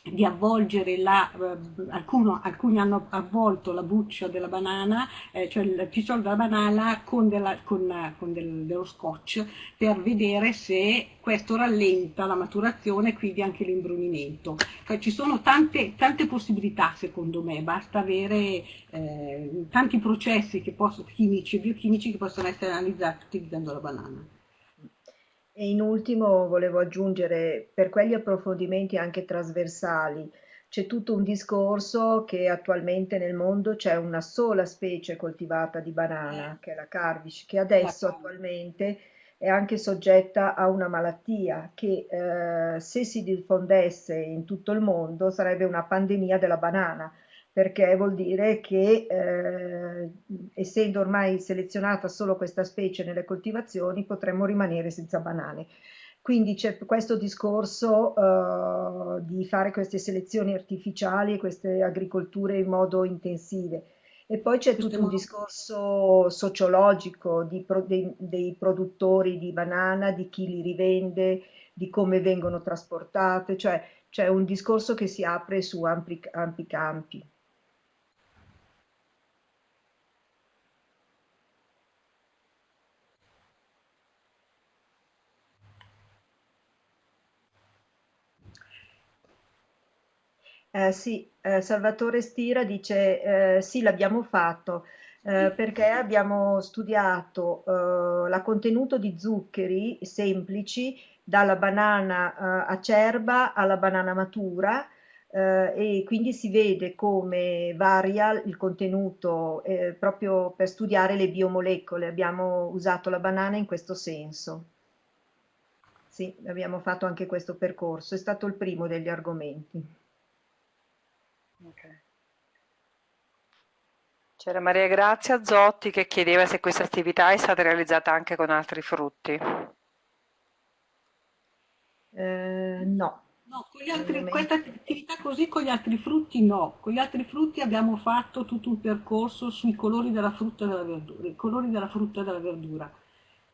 Speaker 4: di avvolgere la, eh, alcuno, alcuni hanno avvolto la buccia della banana, eh, cioè il picciolo della banana con, della, con, con del, dello scotch per vedere se questo rallenta la maturazione e quindi anche l'imbrunimento. Cioè, ci sono tante, tante, possibilità secondo me, basta avere eh, tanti processi possono, chimici e biochimici che possono essere analizzati utilizzando la banana.
Speaker 3: E in ultimo volevo aggiungere, per quegli approfondimenti anche trasversali, c'è tutto un discorso che attualmente nel mondo c'è una sola specie coltivata di banana, che è la Carvish, che adesso attualmente è anche soggetta a una malattia che eh, se si diffondesse in tutto il mondo sarebbe una pandemia della banana, perché vuol dire che eh, essendo ormai selezionata solo questa specie nelle coltivazioni potremmo rimanere senza banane. Quindi c'è questo discorso uh, di fare queste selezioni artificiali e queste agricolture in modo intensive. E poi c'è tutto un discorso sociologico di pro, dei, dei, produttori di banana, di chi li rivende, di come vengono trasportate, cioè c'è un discorso che si apre su ampi, ampi campi. Eh, sì, eh, Salvatore Stira dice eh, sì, l'abbiamo fatto eh, perché abbiamo studiato eh, la contenuto di zuccheri semplici dalla banana acerba alla banana matura e quindi si vede come varia il contenuto proprio per studiare le biomolecole. Abbiamo usato la banana in questo senso. Sì, abbiamo fatto anche questo percorso, è stato il primo degli argomenti. Okay.
Speaker 1: C'era Maria Grazia Zotti che chiedeva se questa attività è stata realizzata anche con altri frutti.
Speaker 3: Eh, no.
Speaker 4: No, altri, questa attività così con gli altri frutti no. Con gli altri frutti abbiamo fatto tutto un percorso sui colori della frutta e della verdura,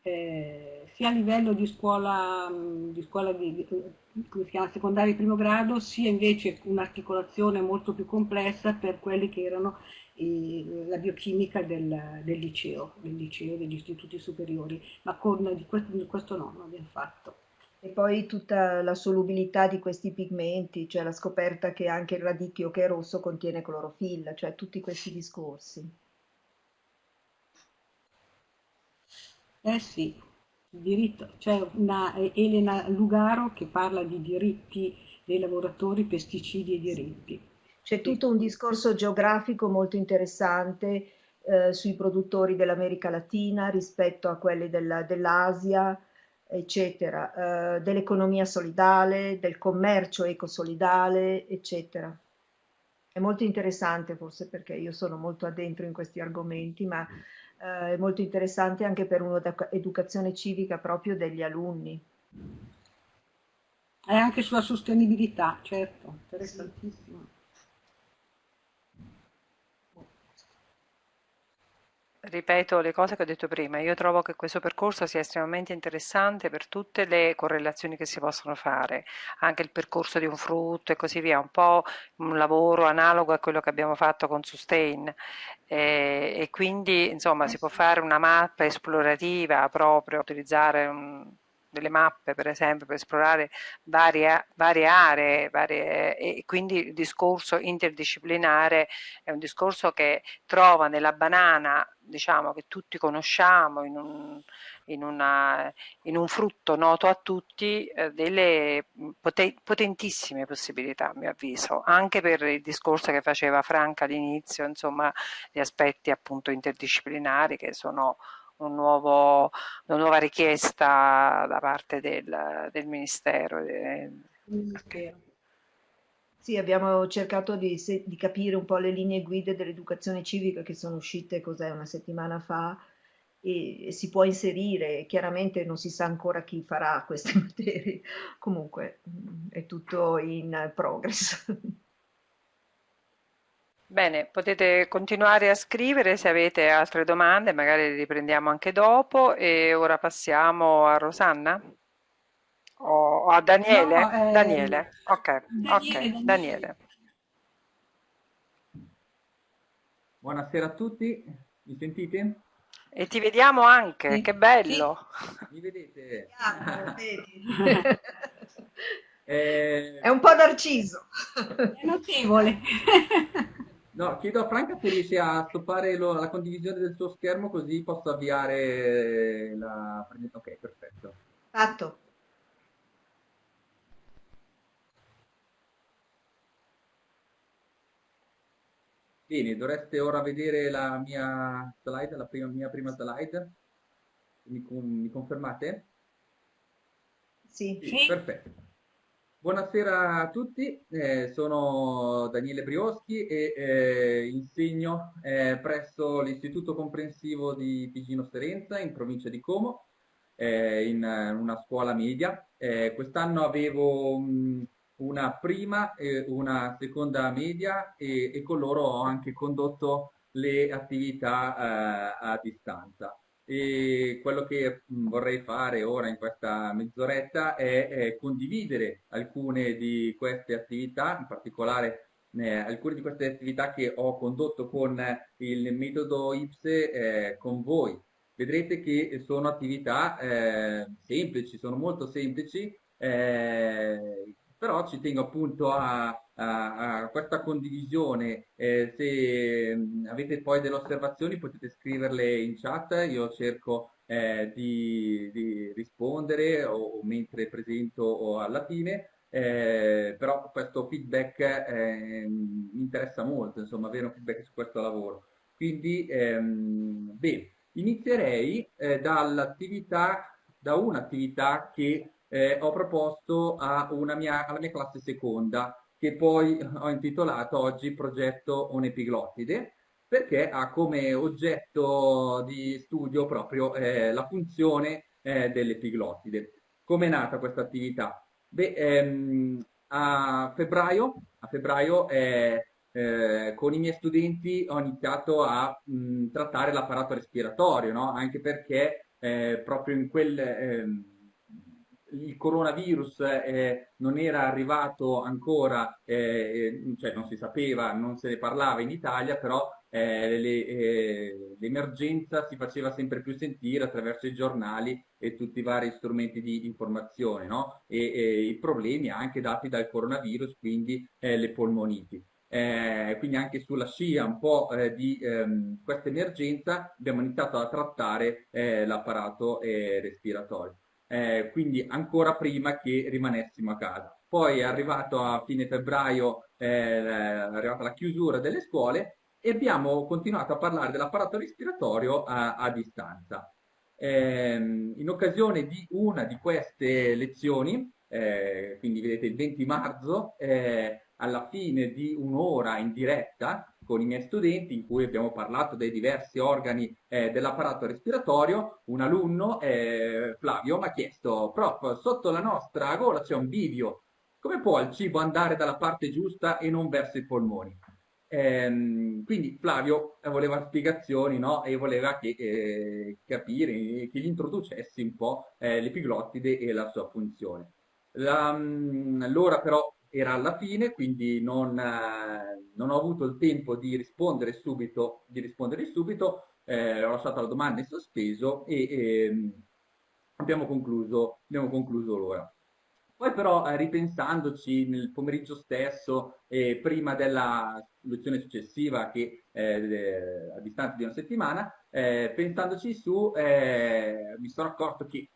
Speaker 4: eh, sia a livello di scuola, di, scuola di, di, chiama, secondaria di primo grado, sia invece un'articolazione molto più complessa per quelli che erano i, la biochimica del, del, liceo, del liceo, degli istituti superiori, ma con di questo, di questo no, non abbiamo fatto.
Speaker 3: E poi tutta la solubilità di questi pigmenti, cioè la scoperta che anche il radicchio che è rosso contiene clorofilla, cioè tutti questi discorsi.
Speaker 4: Eh sì, diritto, c'è una Elena Lugaro che parla di diritti dei lavoratori, pesticidi e diritti.
Speaker 3: C'è tutto un discorso geografico molto interessante eh, sui produttori dell'America Latina rispetto a quelli della, dell'Asia, eccetera, eh, dell'economia solidale, del commercio ecosolidale, eccetera. È molto interessante forse perché io sono molto addentro in questi argomenti, ma eh, è molto interessante anche per un'educazione civica proprio degli alunni.
Speaker 4: E anche sulla sostenibilità, certo, interessantissimo.
Speaker 1: Ripeto le cose che ho detto prima, io trovo che questo percorso sia estremamente interessante per tutte le correlazioni che si possono fare, anche il percorso di un frutto e così via, un po' un lavoro analogo a quello che abbiamo fatto con Sustain. E, e quindi insomma si può fare una mappa esplorativa proprio, utilizzare un, delle mappe per esempio per esplorare varie, varie aree varie, e quindi il discorso interdisciplinare è un discorso che trova nella banana diciamo che tutti conosciamo in un, in una, in un frutto noto a tutti eh, delle potentissime possibilità a mio avviso anche per il discorso che faceva Franca all'inizio insomma gli aspetti appunto interdisciplinari che sono un nuovo, una nuova richiesta da parte del, del Ministero.
Speaker 3: Sì, abbiamo cercato di, di, capire un po' le linee guida dell'educazione civica che sono uscite, cos'è, una settimana fa, e, e, si può inserire, chiaramente non si sa ancora chi farà queste materie, comunque mm, è tutto in progress.
Speaker 1: Bene, potete continuare a scrivere se avete altre domande, magari le riprendiamo anche dopo e ora passiamo a Rosanna o a Daniele? No, eh, Daniele, ok, Daniele, ok, Daniele.
Speaker 5: Buonasera a tutti, mi sentite?
Speaker 1: E ti vediamo anche, sì. che bello!
Speaker 5: Mi vedete?
Speaker 3: eh... È un po' narciso.
Speaker 4: È notevole.
Speaker 5: No, chiedo a Franca se riesce a stoppare lo- la condivisione del suo schermo così posso avviare la presentazione. Ok, perfetto.
Speaker 3: Fatto.
Speaker 5: Bene, dovreste ora vedere la mia slide, la prima, mia prima slide. Mi, mi confermate?
Speaker 3: Sì.
Speaker 5: sì. Perfetto. Buonasera a tutti, eh, sono Daniele Brioschi e eh, insegno eh, presso l'Istituto Comprensivo di Pigino Serenza in provincia di Como, eh, in una scuola media. Eh, quest'anno avevo mh, una prima e una seconda media e, e, con loro ho anche condotto le attività eh, a distanza. E quello che vorrei fare ora in questa mezz'oretta è, è, condividere alcune di queste attività, in particolare eh, alcune di queste attività che ho condotto con il metodo IPSE eh, con voi. Vedrete che sono attività eh, semplici, sono molto semplici, eh, però ci tengo appunto a, a, a questa condivisione. Eh, se avete poi delle osservazioni potete scriverle in chat, io cerco eh, di, di, rispondere o, o, mentre presento o alla fine. Eh, però questo feedback eh, mi interessa molto, insomma, avere un feedback su questo lavoro. Quindi, ehm, bene, inizierei eh, dall'attività, da un'attività che eh, ho proposto mia, alla mia classe seconda, che poi ho intitolato oggi Progetto Un'epiglottide, perché ha come oggetto di studio proprio eh, la funzione eh, dell'epiglottide. Come è nata questa attività? Beh, ehm, a febbraio, a febbraio eh, con i miei studenti ho iniziato a mh, trattare l'apparato respiratorio, no? anche perché eh, proprio in quel ehm, il coronavirus eh, non era arrivato ancora, eh, cioè non si sapeva, non se ne parlava in Italia, però eh, eh, l'emergenza si faceva sempre più sentire attraverso i giornali e tutti i vari strumenti di informazione, no? e, e i problemi anche dati dal coronavirus, quindi eh, le polmoniti. Eh, quindi anche sulla scia un po' eh, di ehm, questa emergenza abbiamo iniziato a trattare eh, l'apparato respiratorio eh, quindi ancora prima che rimanessimo a casa. Poi è arrivato a fine febbraio, eh, è arrivata la chiusura delle scuole e abbiamo continuato a parlare dell'apparato respiratorio a, a distanza. Eh, in occasione di una di queste lezioni, eh, quindi vedete il 20 marzo, eh, alla fine di un'ora in diretta, con i miei studenti in cui abbiamo parlato dei diversi organi eh, dell'apparato respiratorio, un alunno, eh, Flavio, mi ha chiesto, prof, sotto la nostra gola c'è un bivio, come può il cibo andare dalla parte giusta e non verso i polmoni? Ehm, quindi Flavio voleva spiegazioni no? e voleva che, eh, capire, che gli introducessi un po' eh, l'epiglottide e la sua funzione. Mm, l'ora però era alla fine, quindi non, eh, non, ho avuto il tempo di rispondere subito, di rispondere subito eh, ho lasciato la domanda in sospeso e, e ehm, abbiamo concluso, abbiamo concluso l'ora. Poi però eh, ripensandoci nel pomeriggio stesso e prima della lezione successiva che eh, a distanza di una settimana, eh, pensandoci su, eh, mi sono accorto che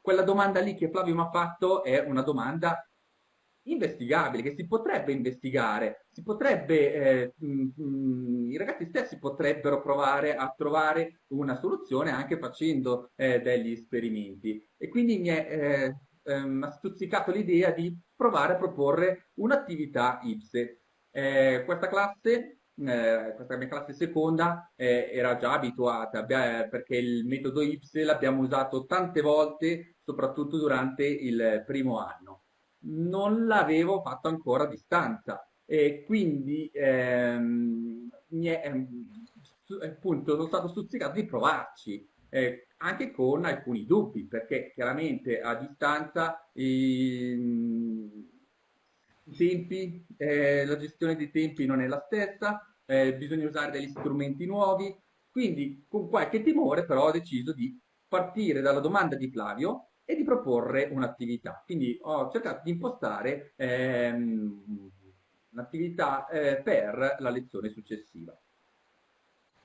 Speaker 5: quella domanda lì che Flavio mi ha fatto è una domanda investigabile, che si potrebbe investigare, si potrebbe, eh, mh, mh, i ragazzi stessi potrebbero provare a trovare una soluzione anche facendo eh, degli esperimenti. E quindi mi è eh, ehm, stuzzicato l'idea di provare a proporre un'attività IPSE. Eh, questa classe eh, questa mia classe seconda eh, era già abituata beh, perché il metodo IPSE l'abbiamo usato tante volte, soprattutto durante il primo anno non l'avevo fatto ancora a distanza. E quindi ehm, mi è, ehm, appunto sono stato stuzzicato di provarci eh, anche con alcuni dubbi perché chiaramente a distanza i, i tempi, eh, la gestione dei tempi non è la stessa, eh, bisogna usare degli strumenti nuovi, quindi con qualche timore però ho deciso di partire dalla domanda di Flavio e di proporre un'attività. Quindi ho cercato di impostare ehm, un'attività eh, per la lezione successiva.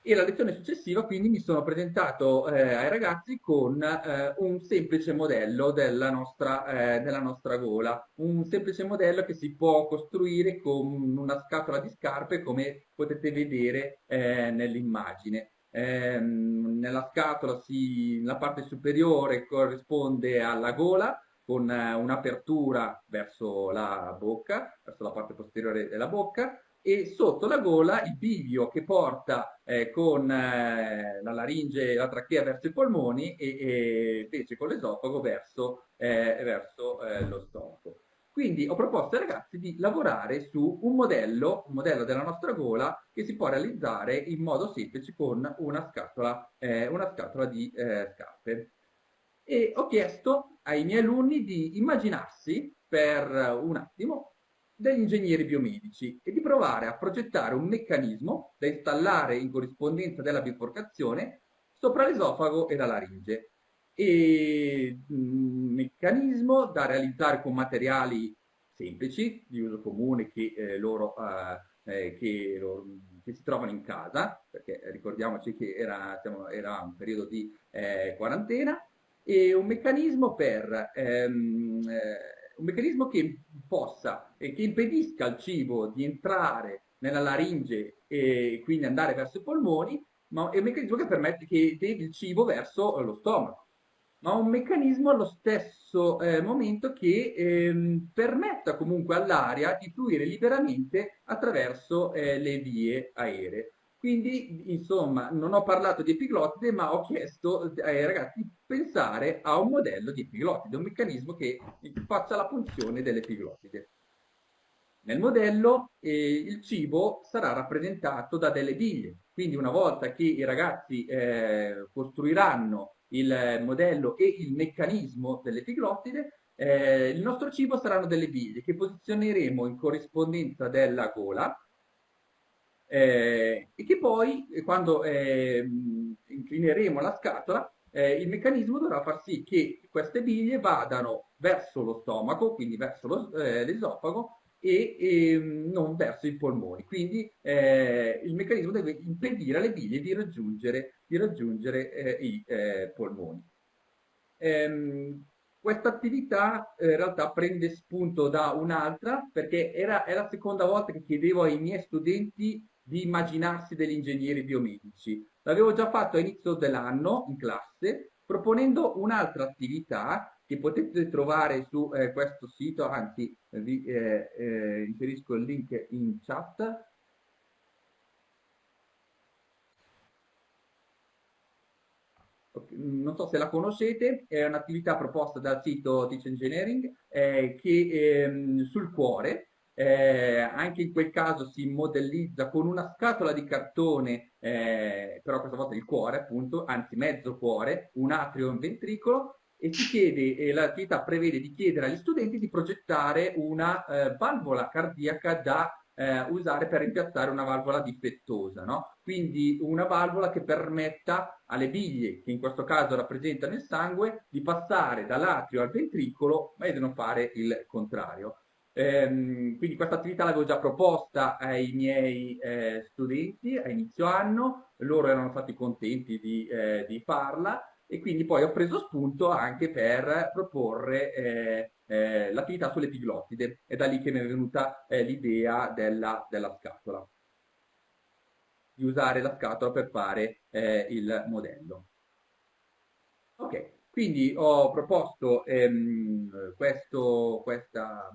Speaker 5: e la lezione successiva quindi mi sono presentato eh, ai ragazzi con eh, un semplice modello della nostra, eh, della nostra, gola, un semplice modello che si può costruire con una scatola di scarpe come potete vedere eh, nell'immagine. Ehm, nella scatola si, la parte superiore corrisponde alla gola con eh, un'apertura verso la bocca, verso la parte posteriore della bocca, e sotto la gola il bivio che porta eh, con eh, la laringe e la trachea verso i polmoni e, e invece con l'esofago verso, eh, verso eh, lo stomaco. Quindi ho proposto ai ragazzi di lavorare su un modello, un modello della nostra gola che si può realizzare in modo semplice con una scatola, eh, una scatola di eh, scarpe. E ho chiesto ai miei alunni di immaginarsi per un attimo degli ingegneri biomedici e di provare a progettare un meccanismo da installare in corrispondenza della biforcazione sopra l'esofago e la laringe. E un meccanismo da realizzare con materiali semplici, di uso comune, che, eh, loro, eh, che, loro, che, si trovano in casa, perché ricordiamoci che era, siamo, era un periodo di eh, quarantena, e un meccanismo per ehm, eh, un meccanismo che possa che impedisca al cibo di entrare nella laringe e quindi andare verso i polmoni, ma è un meccanismo che permette che devi il cibo verso lo stomaco, ma un meccanismo allo stesso eh, momento che ehm, permetta comunque all'aria di fluire liberamente attraverso eh, le vie aeree. Quindi, insomma, non ho parlato di epiglottide, ma ho chiesto ai ragazzi di pensare a un modello di epiglottide, un meccanismo che faccia la funzione dell'epiglottide. Nel modello eh, il cibo sarà rappresentato da delle biglie, quindi una volta che i ragazzi eh, costruiranno il modello e il meccanismo dell'epiglottide, eh, il nostro cibo saranno delle biglie che posizioneremo in corrispondenza della gola eh, e che poi eh, quando eh, inclineremo la scatola eh, il meccanismo dovrà far sì che queste biglie vadano verso lo stomaco, quindi verso eh, l'esofago e, e, non verso i polmoni. Quindi eh, il meccanismo deve impedire alle biglie di raggiungere, di raggiungere i polmoni. Ehm, questa attività in realtà prende spunto da un'altra perché era, è la seconda volta che chiedevo ai miei studenti di immaginarsi degli ingegneri biomedici. L'avevo già fatto a inizio dell'anno in classe, proponendo un'altra attività che potete trovare su eh, questo sito, anzi vi eh, eh, inserisco il link in chat. Non so se la conoscete, è un'attività proposta dal sito Teach Engineering eh, che, ehm, sul cuore, eh, anche in quel caso si modellizza con una scatola di cartone, eh, però questa volta il cuore appunto, anzi mezzo cuore, un atrio e un ventricolo, e chiede, e l'attività prevede di chiedere agli studenti di progettare una eh, valvola cardiaca da eh, usare per rimpiazzare una valvola difettosa, no? quindi una valvola che permetta alle biglie, che in questo caso rappresentano il sangue, di passare dall'atrio al ventricolo e di non fare il contrario. Ehm, quindi questa attività l'avevo già proposta ai miei eh, studenti a inizio anno, loro erano stati contenti di, eh, di, farla e quindi poi ho preso spunto anche per proporre eh, eh l'attività sulle piglottide. È da lì che mi è venuta eh, l'idea della, della, scatola, di usare la scatola per fare eh, il modello. Ok, quindi ho proposto ehm, questo, questa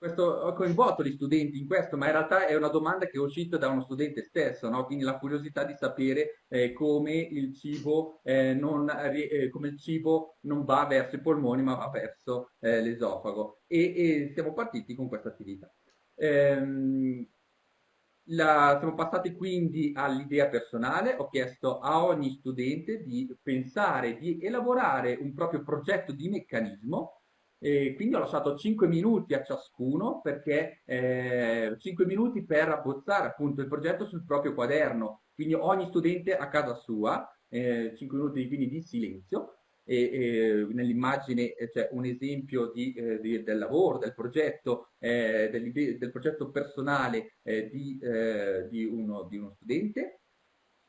Speaker 5: questo, ho coinvolto gli studenti in questo, ma in realtà è una domanda che è uscita da uno studente stesso, no? quindi la curiosità di sapere eh, come, il cibo, eh, non, eh, come il cibo non va verso i polmoni ma va verso eh, l'esofago e, e, siamo partiti con questa attività. Ehm, la, siamo passati quindi all'idea personale, ho chiesto a ogni studente di pensare, di elaborare un proprio progetto di meccanismo e quindi ho lasciato 5 minuti a ciascuno perché eh, 5 minuti per abbozzare appunto il progetto sul proprio quaderno, quindi ogni studente a casa sua, eh, 5 minuti quindi di silenzio e, e nell'immagine eh, c'è un esempio di, eh, di, del lavoro, del progetto, eh, del progetto personale eh, di, di, uno, di uno studente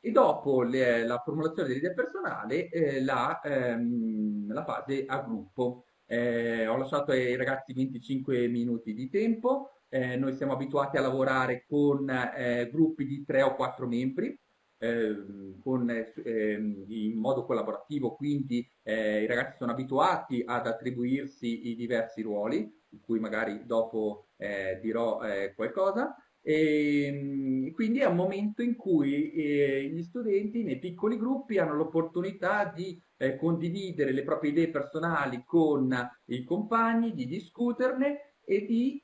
Speaker 5: e dopo le, la formulazione dell'idea personale eh, la, ehm, la, fase a gruppo. Eh, ho lasciato ai ragazzi 25 minuti di tempo, eh, noi siamo abituati a lavorare con eh, gruppi di 3 o 4 membri, ehm, con, ehm, in modo collaborativo, quindi eh, i ragazzi sono abituati ad attribuirsi i diversi ruoli, di cui magari dopo eh, dirò qualcosa, e ehm, quindi è un momento in cui eh, gli studenti nei piccoli gruppi hanno l'opportunità di eh, condividere le proprie idee personali con i compagni, di discuterne e di,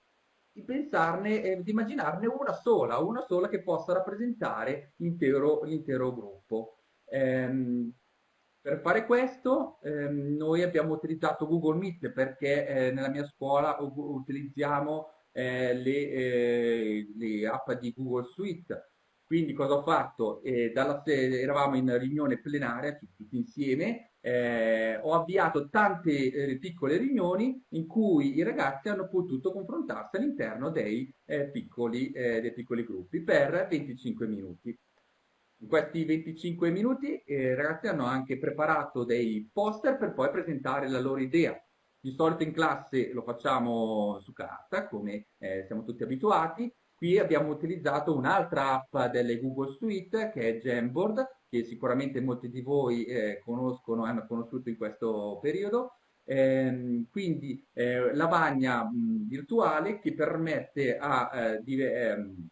Speaker 5: di pensarne, eh, di immaginarne una sola, una sola che possa rappresentare l'intero, gruppo. Ehm, per fare questo ehm, noi abbiamo utilizzato Google Meet perché eh, nella mia scuola utilizziamo eh, le, eh, le, app di Google Suite. Quindi cosa ho fatto? Eh, dalla, eravamo in riunione plenaria tutti insieme, eh, ho avviato tante eh, piccole riunioni in cui i ragazzi hanno potuto confrontarsi all'interno dei, eh, piccoli, dei piccoli gruppi per 25 minuti. In questi 25 minuti i ragazzi hanno anche preparato dei poster per poi presentare la loro idea. Di solito in classe lo facciamo su carta, come eh, siamo tutti abituati. Qui abbiamo utilizzato un'altra app delle Google Suite che è Jamboard, che sicuramente molti di voi eh, conoscono, hanno conosciuto in questo periodo. Eh, quindi eh, lavagna mh, virtuale che permette a, eh, di, ehm,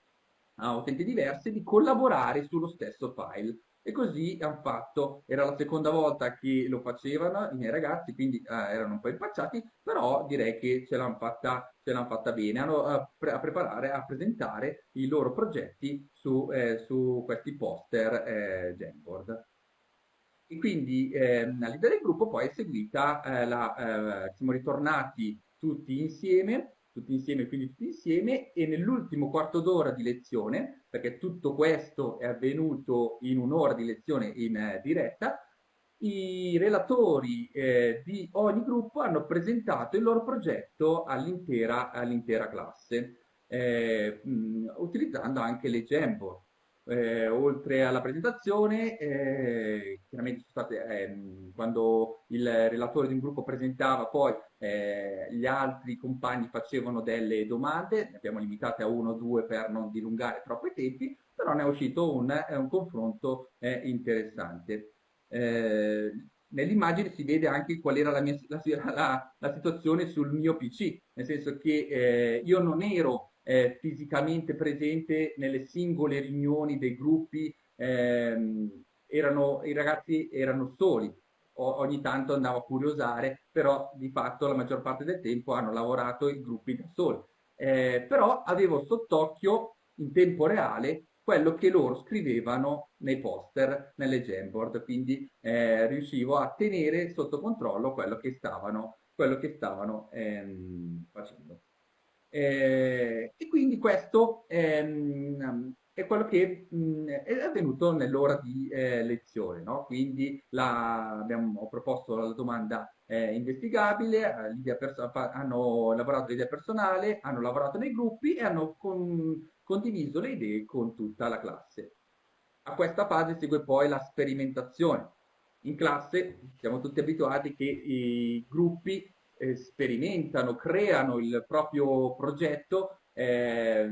Speaker 5: a utenti diversi di collaborare sullo stesso file e così hanno fatto, era la seconda volta che lo facevano i miei ragazzi, quindi eh, erano un po' impacciati, però direi che ce l'hanno fatta, fatta, bene, hanno a, pre a, preparare, a presentare i loro progetti su, eh, su questi poster eh, Jamboard. E quindi eh, all'idea del gruppo poi è seguita eh, la, eh, siamo ritornati tutti insieme tutti insieme, quindi tutti insieme, e nell'ultimo quarto d'ora di lezione, perché tutto questo è avvenuto in un'ora di lezione in eh, diretta, i relatori eh, di ogni gruppo hanno presentato il loro progetto all'intera all classe, eh, mh, utilizzando anche le Jamboard. Eh, oltre alla presentazione, eh, chiaramente state, eh, quando il relatore di un gruppo presentava, poi eh, gli altri compagni facevano delle domande, ne abbiamo limitate a uno o due per non dilungare troppo i tempi, però ne è uscito un, un confronto eh, interessante. Eh, nell'immagine si vede anche qual era la, mia, la, la, la, situazione sul mio PC, nel senso che io non ero eh, fisicamente presente nelle singole riunioni dei gruppi, ehm, erano, i ragazzi erano soli, o, ogni tanto andavo a curiosare, però di fatto la maggior parte del tempo hanno lavorato i gruppi da soli. Eh, però avevo sott'occhio in tempo reale quello che loro scrivevano nei poster, nelle Jamboard, quindi eh, riuscivo a tenere sotto controllo quello che stavano, quello che stavano ehm, facendo. Eh, e quindi questo ehm, è quello che mh, è avvenuto nell'ora di eh, lezione. No? Quindi la, abbiamo, ho proposto la domanda eh, investigabile, hanno lavorato l'idea personale, hanno lavorato nei gruppi e hanno con, condiviso le idee con tutta la classe. A questa fase segue poi la sperimentazione. In classe siamo tutti abituati che i gruppi eh, sperimentano, creano il proprio progetto eh,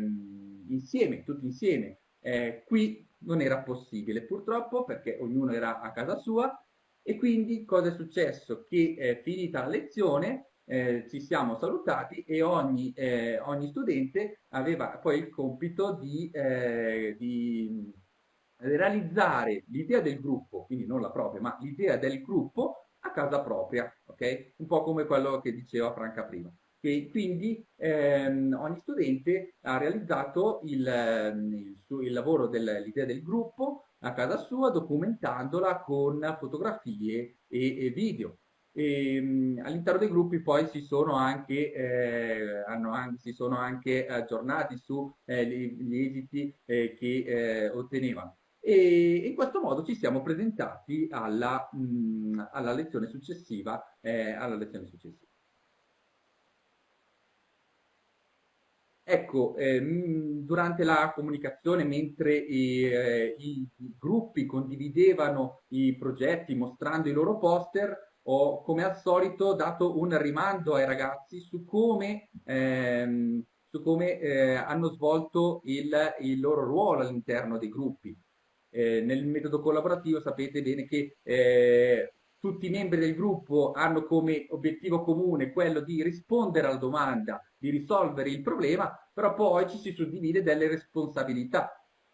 Speaker 5: insieme, tutti insieme. Eh, qui non era possibile purtroppo perché ognuno era a casa sua e quindi cosa è successo? Che eh, finita la lezione eh, ci siamo salutati e ogni, eh, ogni, studente aveva poi il compito di, eh, di realizzare l'idea del gruppo, quindi non la propria, ma l'idea del gruppo a casa propria, ok? Un po' come quello che diceva Franca prima. E quindi ehm, ogni studente ha realizzato il, ehm, il, suo, il lavoro dell'idea del gruppo a casa sua documentandola con fotografie e, e video. all'interno dei gruppi poi si sono anche, eh, anche, si sono anche aggiornati su eh, gli, esiti eh, che eh, ottenevano e in questo modo ci siamo presentati alla, mh, mm, alla lezione successiva. Eh, alla lezione successiva. Ecco, ehm, durante la comunicazione, mentre i, eh, i, i, gruppi condividevano i progetti mostrando i loro poster, ho come al solito dato un rimando ai ragazzi su come, ehm, su come eh, hanno svolto il, il, loro ruolo all'interno dei gruppi. Eh, nel metodo collaborativo sapete bene che eh, tutti i membri del gruppo hanno come obiettivo comune quello di rispondere alla domanda, di risolvere il problema, però poi ci si suddivide delle responsabilità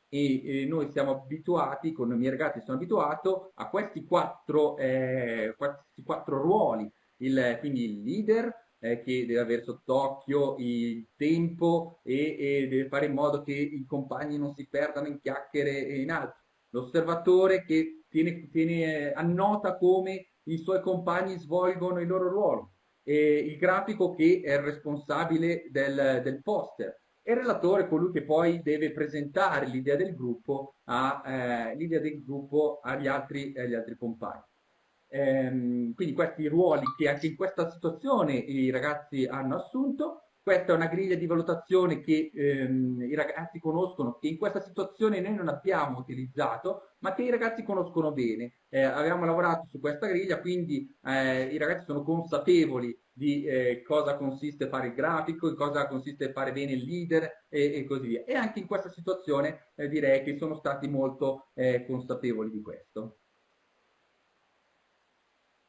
Speaker 5: e, e noi siamo abituati, con i miei ragazzi sono abituato a questi quattro, eh, questi quattro ruoli, il, quindi il leader, eh, che deve avere sott'occhio il tempo e, e, deve fare in modo che i compagni non si perdano in chiacchiere e in altro. L'osservatore che tiene, tiene, annota come i suoi compagni svolgono il loro ruolo, e il grafico che è il responsabile del, del poster, e il relatore colui che poi deve presentare l'idea del eh, del gruppo agli altri, agli altri compagni. Ehm, quindi questi ruoli che anche in questa situazione i ragazzi hanno assunto questa è una griglia di valutazione che ehm, i ragazzi conoscono, che in questa situazione noi non abbiamo utilizzato, ma che i ragazzi conoscono bene. Eh, abbiamo lavorato su questa griglia, quindi eh, i ragazzi sono consapevoli di eh, cosa consiste fare il grafico, cosa consiste fare bene il leader e, e così via. E anche in questa situazione eh, direi che sono stati molto eh, consapevoli di questo.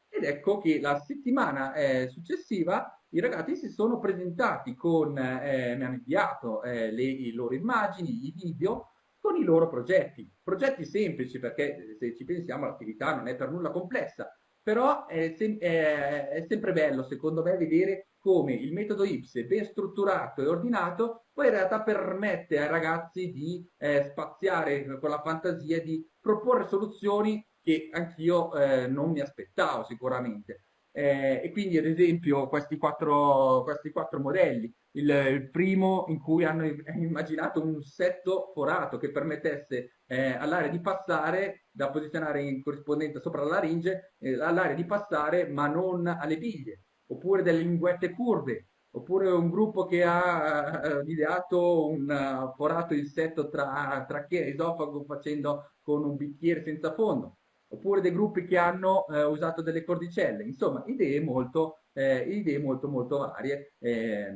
Speaker 5: Ed ecco che la settimana eh, successiva i ragazzi si sono presentati con, eh, mi hanno inviato eh, le, loro immagini, i video, con i loro progetti. Progetti semplici perché se ci pensiamo l'attività non è per nulla complessa, però è, sem è, è, sempre bello secondo me vedere come il metodo IPSE ben strutturato e ordinato poi in realtà permette ai ragazzi di eh, spaziare con la fantasia di proporre soluzioni che anch'io eh, non mi aspettavo sicuramente. Eh, e quindi ad esempio questi quattro, questi quattro modelli, il, il, primo in cui hanno immaginato un setto forato che permettesse eh, all'area di passare, da posizionare in corrispondenza sopra la laringe, eh, all'area di passare ma non alle biglie, oppure delle linguette curve, oppure un gruppo che ha eh, ideato un uh, forato in setto tra trachea e esofago facendo con un bicchiere senza fondo oppure dei gruppi che hanno eh, usato delle cordicelle, insomma idee molto, eh, idee molto, molto varie, eh,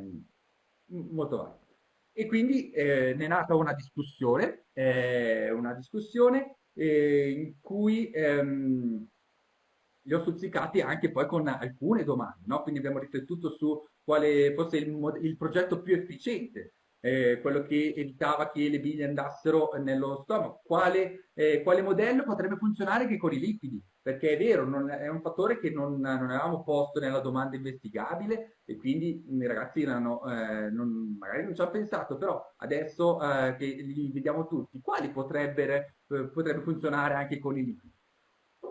Speaker 5: molto varie. E quindi eh, ne è nata una discussione, eh, una discussione eh, in cui ehm, li ho stuzzicati anche poi con alcune domande, no? quindi abbiamo riflettuto su quale fosse il, il progetto più efficiente eh, quello che evitava che le biglie andassero nello stomaco. Quale, eh, quale, modello potrebbe funzionare anche con i liquidi? Perché è vero, non, è un fattore che non, non, avevamo posto nella domanda investigabile e quindi i ragazzi erano, eh, non, magari non ci hanno pensato, però adesso eh, che li vediamo tutti, quali eh, potrebbe funzionare anche con i liquidi?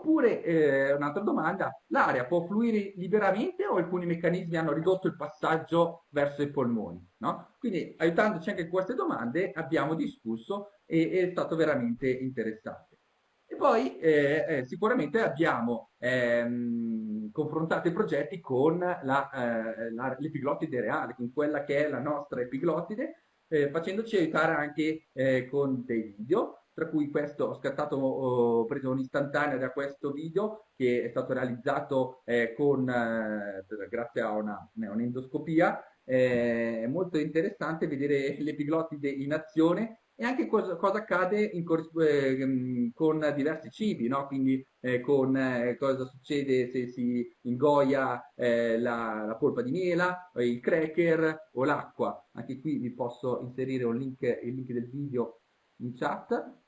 Speaker 5: Oppure, eh, un'altra domanda, l'aria può fluire liberamente o alcuni meccanismi hanno ridotto il passaggio verso i polmoni? No? Quindi, aiutandoci anche con queste domande, abbiamo discusso e è stato veramente interessante. E poi eh, eh, sicuramente abbiamo ehm, confrontato i progetti con eh, l'epiglottide reale, con quella che è la nostra epiglottide, eh, facendoci aiutare anche eh, con dei video tra cui questo ho scattato, ho preso un'istantanea da questo video che è stato realizzato eh, con, eh, grazie a una, un'endoscopia. Eh, è molto interessante vedere l'epiglottide in azione e anche cosa, cosa accade eh, con diversi cibi, no? quindi eh, con eh, cosa succede se si ingoia eh, la, la, polpa di mela, il cracker o l'acqua. Anche qui vi posso inserire link, il link del video in chat.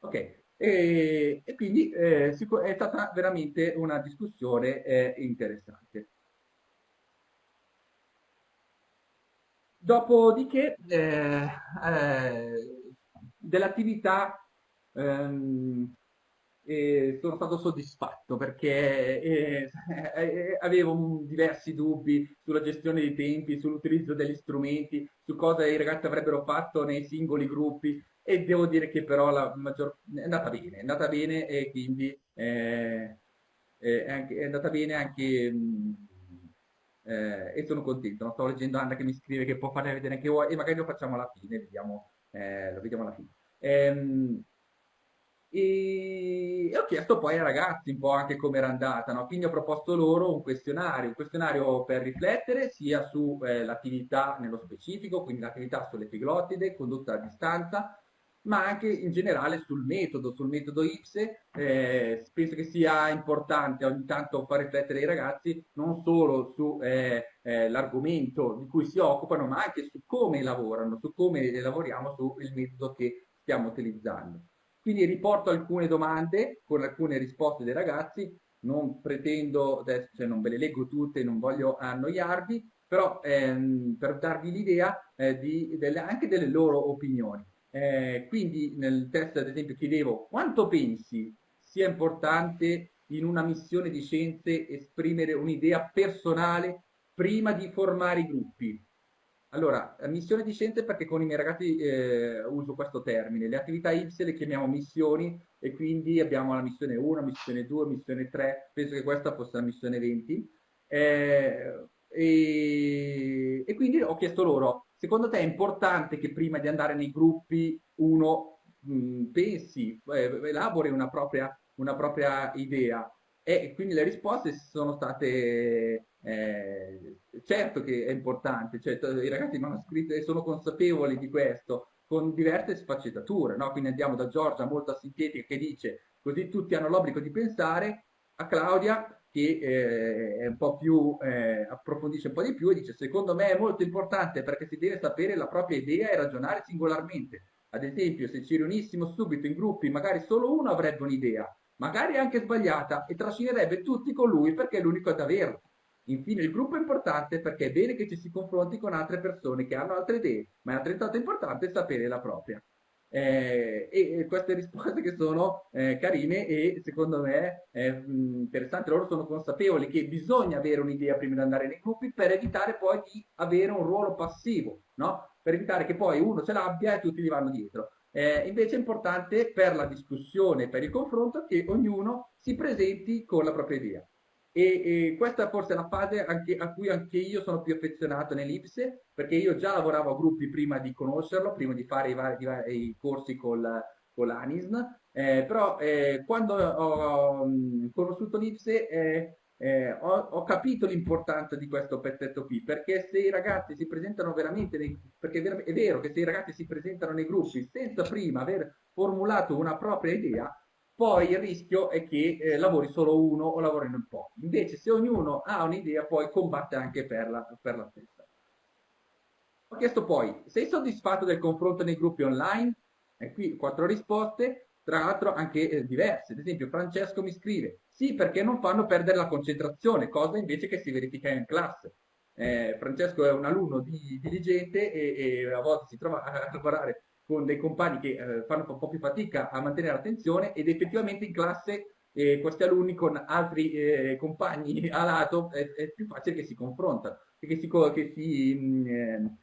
Speaker 5: Ok, e, e quindi eh, è stata veramente una discussione eh, interessante. Dopodiché eh, eh dell'attività ehm, sono stato soddisfatto perché eh, eh, avevo diversi dubbi sulla gestione dei tempi, sull'utilizzo degli strumenti, su cosa i ragazzi avrebbero fatto nei singoli gruppi e devo dire che però la maggior... è andata bene, è andata bene e quindi eh, eh, è, anche, è, andata bene anche... Mh, eh, e sono contento. Non sto leggendo Anna che mi scrive che può farle vedere anche voi e magari lo facciamo alla fine, vediamo, eh, lo vediamo alla fine. Ehm, e, ho chiesto poi ai ragazzi un po' anche come era andata, no? quindi ho proposto loro un questionario, un questionario per riflettere sia sull'attività eh, nello specifico, quindi l'attività sull'epiglottide condotta a distanza, ma anche in generale sul metodo, sul metodo IPSE. Eh, penso che sia importante ogni tanto far riflettere i ragazzi non solo sull'argomento eh, eh, di cui si occupano, ma anche su come lavorano, su come lavoriamo sul metodo che stiamo utilizzando. Quindi riporto alcune domande con alcune risposte dei ragazzi, non pretendo, adesso cioè non ve le leggo tutte, non voglio annoiarvi, però ehm, per darvi l'idea eh, anche delle loro opinioni. Eh, quindi nel test ad esempio chiedevo quanto pensi sia importante in una missione di scienze esprimere un'idea personale prima di formare i gruppi. Allora, missione di scienze perché con i miei ragazzi eh, uso questo termine. Le attività IPSE le chiamiamo missioni e quindi abbiamo la missione 1, missione 2, missione 3, penso che questa fosse la missione 20. Eh, e, e, quindi ho chiesto loro, secondo te è importante che prima di andare nei gruppi uno mh, pensi, eh, elabori una propria, una propria idea? E quindi le risposte sono state eh, certo che è importante, cioè, i ragazzi mi hanno scritto e sono consapevoli di questo, con diverse sfaccettature, no? quindi andiamo da Giorgia molto sintetica che dice così tutti hanno l'obbligo di pensare, a Claudia che eh, un po' più, eh, approfondisce un po' di più e dice secondo me è molto importante perché si deve sapere la propria idea e ragionare singolarmente. Ad esempio se ci riunissimo subito in gruppi magari solo uno avrebbe un'idea, magari anche sbagliata e trascinerebbe tutti con lui perché è l'unico ad averla. Infine il gruppo è importante perché è bene che ci si confronti con altre persone che hanno altre idee, ma è altrettanto importante sapere la propria. Eh, e, queste risposte che sono eh, carine e secondo me è mh, interessante, loro sono consapevoli che bisogna avere un'idea prima di andare nei gruppi per evitare poi di avere un ruolo passivo, no? per evitare che poi uno ce l'abbia e tutti gli vanno dietro. Eh, invece è importante per la discussione, per il confronto, che ognuno si presenti con la propria idea. E, e, questa forse è la fase anche, a cui anche io sono più affezionato nell'Ipse, perché io già lavoravo a gruppi prima di conoscerlo, prima di fare i, vari, i corsi con, con l'ANISN, eh, però eh, quando ho um, conosciuto l'Ipse eh, eh, ho, ho, capito l'importanza di questo pezzetto qui, perché se i ragazzi si presentano veramente, nei, perché è vero che se i ragazzi si presentano nei gruppi senza prima aver formulato una propria idea, poi il rischio è che eh, lavori solo uno o lavorino in pochi. Invece se ognuno ha un'idea poi combatte anche per la, per la stessa. Ho chiesto poi, sei soddisfatto del confronto nei gruppi online? E qui quattro risposte, tra l'altro anche eh, diverse. Ad esempio Francesco mi scrive, sì perché non fanno perdere la concentrazione, cosa invece che si verifica in classe. Eh, Francesco è un alunno di, diligente e, e, a volte si trova a lavorare con dei compagni che eh, fanno un po' più fatica a mantenere l'attenzione ed effettivamente in classe eh, questi alunni con altri eh, compagni a lato è, è, più facile che si confrontano, che si, che si, mh, mm, eh,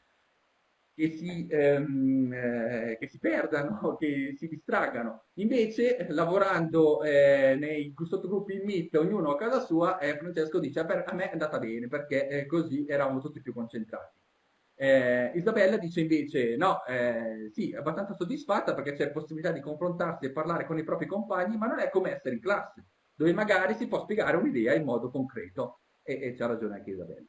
Speaker 5: che si, ehm, eh, che si perdano, che si distraggano. Invece, lavorando eh, nei sottogruppi in Meet, ognuno a casa sua, eh, Francesco dice, a me è andata bene, perché così eravamo tutti più concentrati. Eh, Isabella dice invece no, eh, sì, abbastanza soddisfatta perché c'è possibilità di confrontarsi e parlare con i propri compagni, ma non è come essere in classe, dove magari si può spiegare un'idea in modo concreto. E, e c'ha ragione anche Isabella.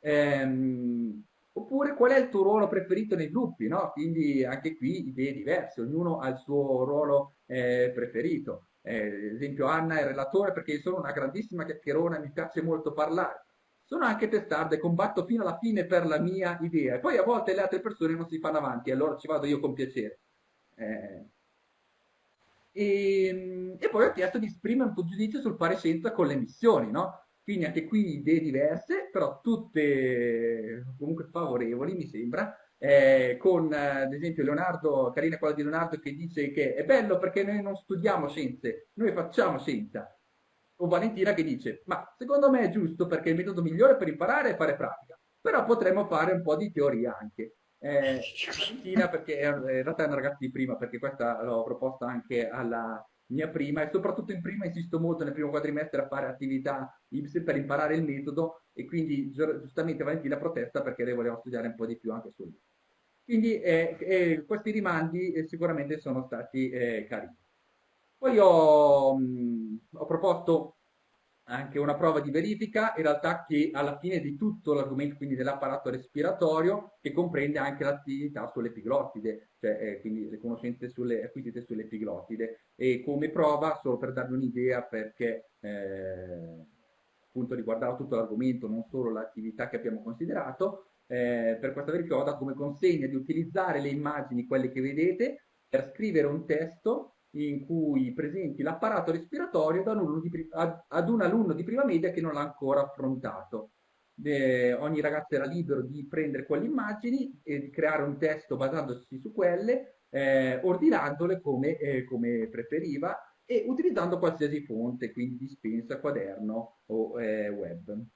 Speaker 5: Ehm, oppure qual è il tuo ruolo preferito nei gruppi? No? Quindi anche qui idee diverse, ognuno ha il suo ruolo eh, preferito. Eh, ad esempio Anna è relatore perché sono una grandissima chiacchierona e mi piace molto parlare sono anche testardo e combatto fino alla fine per la mia idea. E poi a volte le altre persone non si fanno avanti, allora ci vado io con piacere. Eh, e, ehm, e, poi ho chiesto di esprimere un tuo giudizio sul fare scienza con le missioni, no? Quindi anche qui idee diverse, però tutte comunque favorevoli, mi sembra. Eh, con ad esempio Leonardo, carina quella di Leonardo che dice che è bello perché noi non studiamo scienze, noi facciamo scienza o Valentina che dice, ma secondo me è giusto perché il metodo migliore per imparare è fare pratica, però potremmo fare un po' di teoria anche. Eh, Valentina perché in realtà è una ragazza di prima, perché questa l'ho proposta anche alla, mia prima e soprattutto in prima insisto molto nel primo quadrimestre a fare attività IPSE per imparare il metodo e quindi giustamente Valentina protesta perché lei voleva studiare un po' di più anche su lui. Quindi eh, eh, questi rimandi eh, sicuramente sono stati eh, carini. Poi ho, mh, ho proposto anche una prova di verifica, in realtà che alla fine di tutto l'argomento quindi dell'apparato respiratorio, che comprende anche l'attività sull'epiglottide, cioè eh, quindi le conoscenze sulle, acquisite sull'epiglottide. E come prova, solo per darvi un'idea, perché eh, appunto riguardava tutto l'argomento, non solo l'attività che abbiamo considerato, eh, per questa verifica ho dato come consegna di utilizzare le immagini, quelle che vedete, per scrivere un testo in cui presenti l'apparato respiratorio ad un, alunno di prima media che non l'ha ancora affrontato. Eh, ogni ragazzo era libero di prendere quelle immagini e di creare un testo basandosi su quelle, eh, ordinandole come, eh, come, preferiva e utilizzando qualsiasi fonte, quindi dispensa, quaderno o eh, web.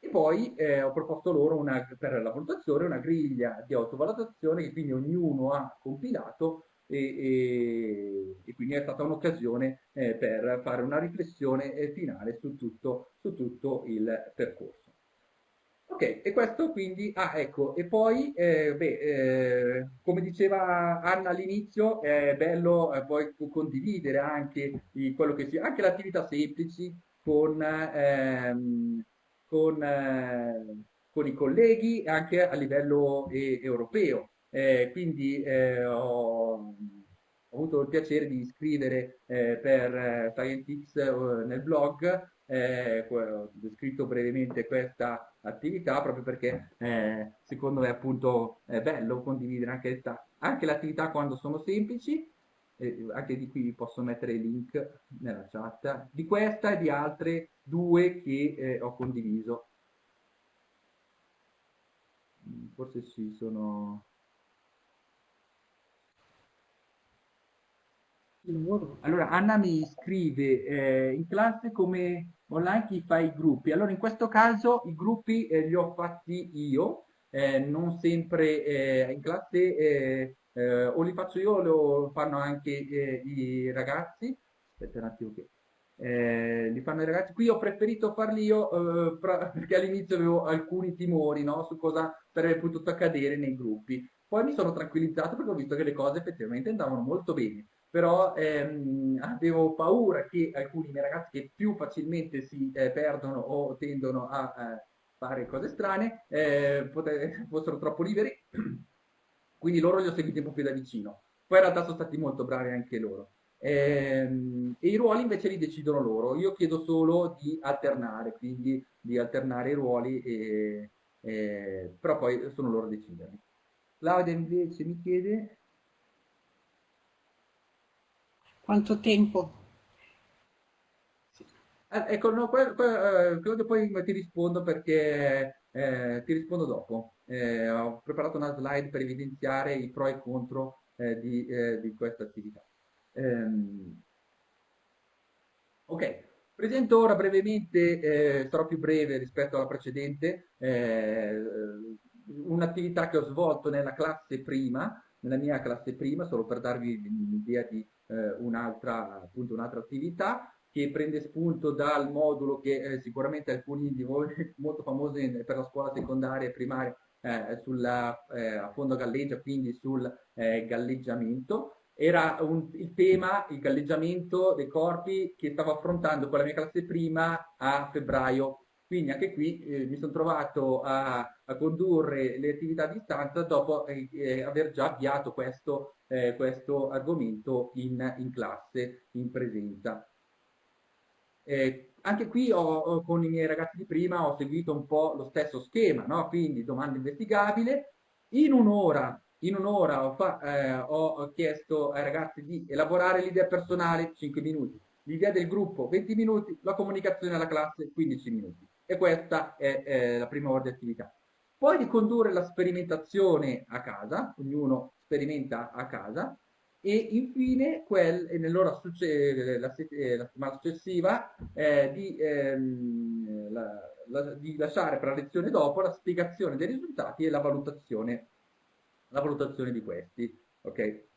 Speaker 5: E poi eh, ho proposto loro una, per la valutazione una griglia di autovalutazione che quindi ognuno ha compilato e, e, e quindi è stata un'occasione eh, per fare una riflessione eh, finale su tutto, su tutto il percorso. Ok, e questo quindi, ah ecco, e poi, eh, beh, eh, come diceva Anna all'inizio, è bello eh, poi condividere anche di quello che sia, anche le semplici con, ehm, con, eh, con, i colleghi anche a livello europeo. Eh, quindi eh, ho, ho, avuto il piacere di scrivere eh, per eh, Scientix eh, nel blog, eh, ho descritto brevemente questa attività proprio perché secondo me appunto è bello condividere anche, anche le attività quando sono semplici, anche di qui vi posso mettere il link nella chat, di questa e di altre due che ho condiviso. Forse sì, sono... Allora, Anna mi scrive eh, in classe come online chi fa i gruppi. Allora, in questo caso i gruppi eh, li ho fatti io, eh, non sempre eh, in classe eh, eh, o li faccio io o lo fanno anche i ragazzi. Aspetta un attimo che... li fanno i ragazzi. Qui ho preferito farli io perché all'inizio avevo alcuni timori no, su cosa sarebbe potuto accadere nei gruppi. Poi mi sono tranquillizzato perché ho visto che le cose effettivamente andavano molto bene però ehm, avevo paura che alcuni miei ragazzi che più facilmente si eh, perdono o tendono a eh, fare cose strane eh, fossero troppo liberi, quindi loro li ho seguiti un po' più da vicino. Poi in realtà sono stati molto bravi anche loro. Ehm, e i ruoli invece li decidono loro. Io chiedo solo di alternare, quindi di alternare i ruoli, e, e, però poi sono loro a decidere. Claudia invece mi chiede
Speaker 4: Quanto tempo?
Speaker 5: Eh, ecco, no, poi, poi, eh, credo poi ti rispondo perché eh, ti rispondo dopo. Eh, ho preparato una slide per evidenziare i pro e i contro eh, di, eh, di, questa attività. Ehm, ok, presento ora brevemente, sarò più breve rispetto alla precedente, un'attività che ho svolto nella classe prima, nella mia classe prima, solo per darvi un'idea di eh, un'altra, appunto, attività che prende spunto dal modulo che eh, sicuramente alcuni di voi molto famosi per la scuola secondaria e primaria eh, sulla, eh, fondo galleggia, quindi sul eh, galleggiamento. Era un, il tema, il galleggiamento dei corpi che stavo affrontando con la mia classe prima a febbraio. Quindi anche qui eh, mi sono trovato a, a, condurre le attività a distanza dopo aver già avviato questo eh, questo argomento in, in, classe, in presenza. Eh, anche qui ho, con i miei ragazzi di prima ho seguito un po' lo stesso schema, no? quindi domanda investigabile. In un'ora in ho, eh, ho, chiesto ai ragazzi di elaborare l'idea personale 5 minuti, l'idea del gruppo 20 minuti, la comunicazione alla classe 15 minuti. E questa è eh, la prima ora di attività. Poi di condurre la sperimentazione a casa, ognuno sperimenta a casa e infine quel, nell'ora la, la, settimana successiva eh, di, ehm, la, la, di, lasciare per la lezione dopo la spiegazione dei risultati e la valutazione, la valutazione di questi. Okay?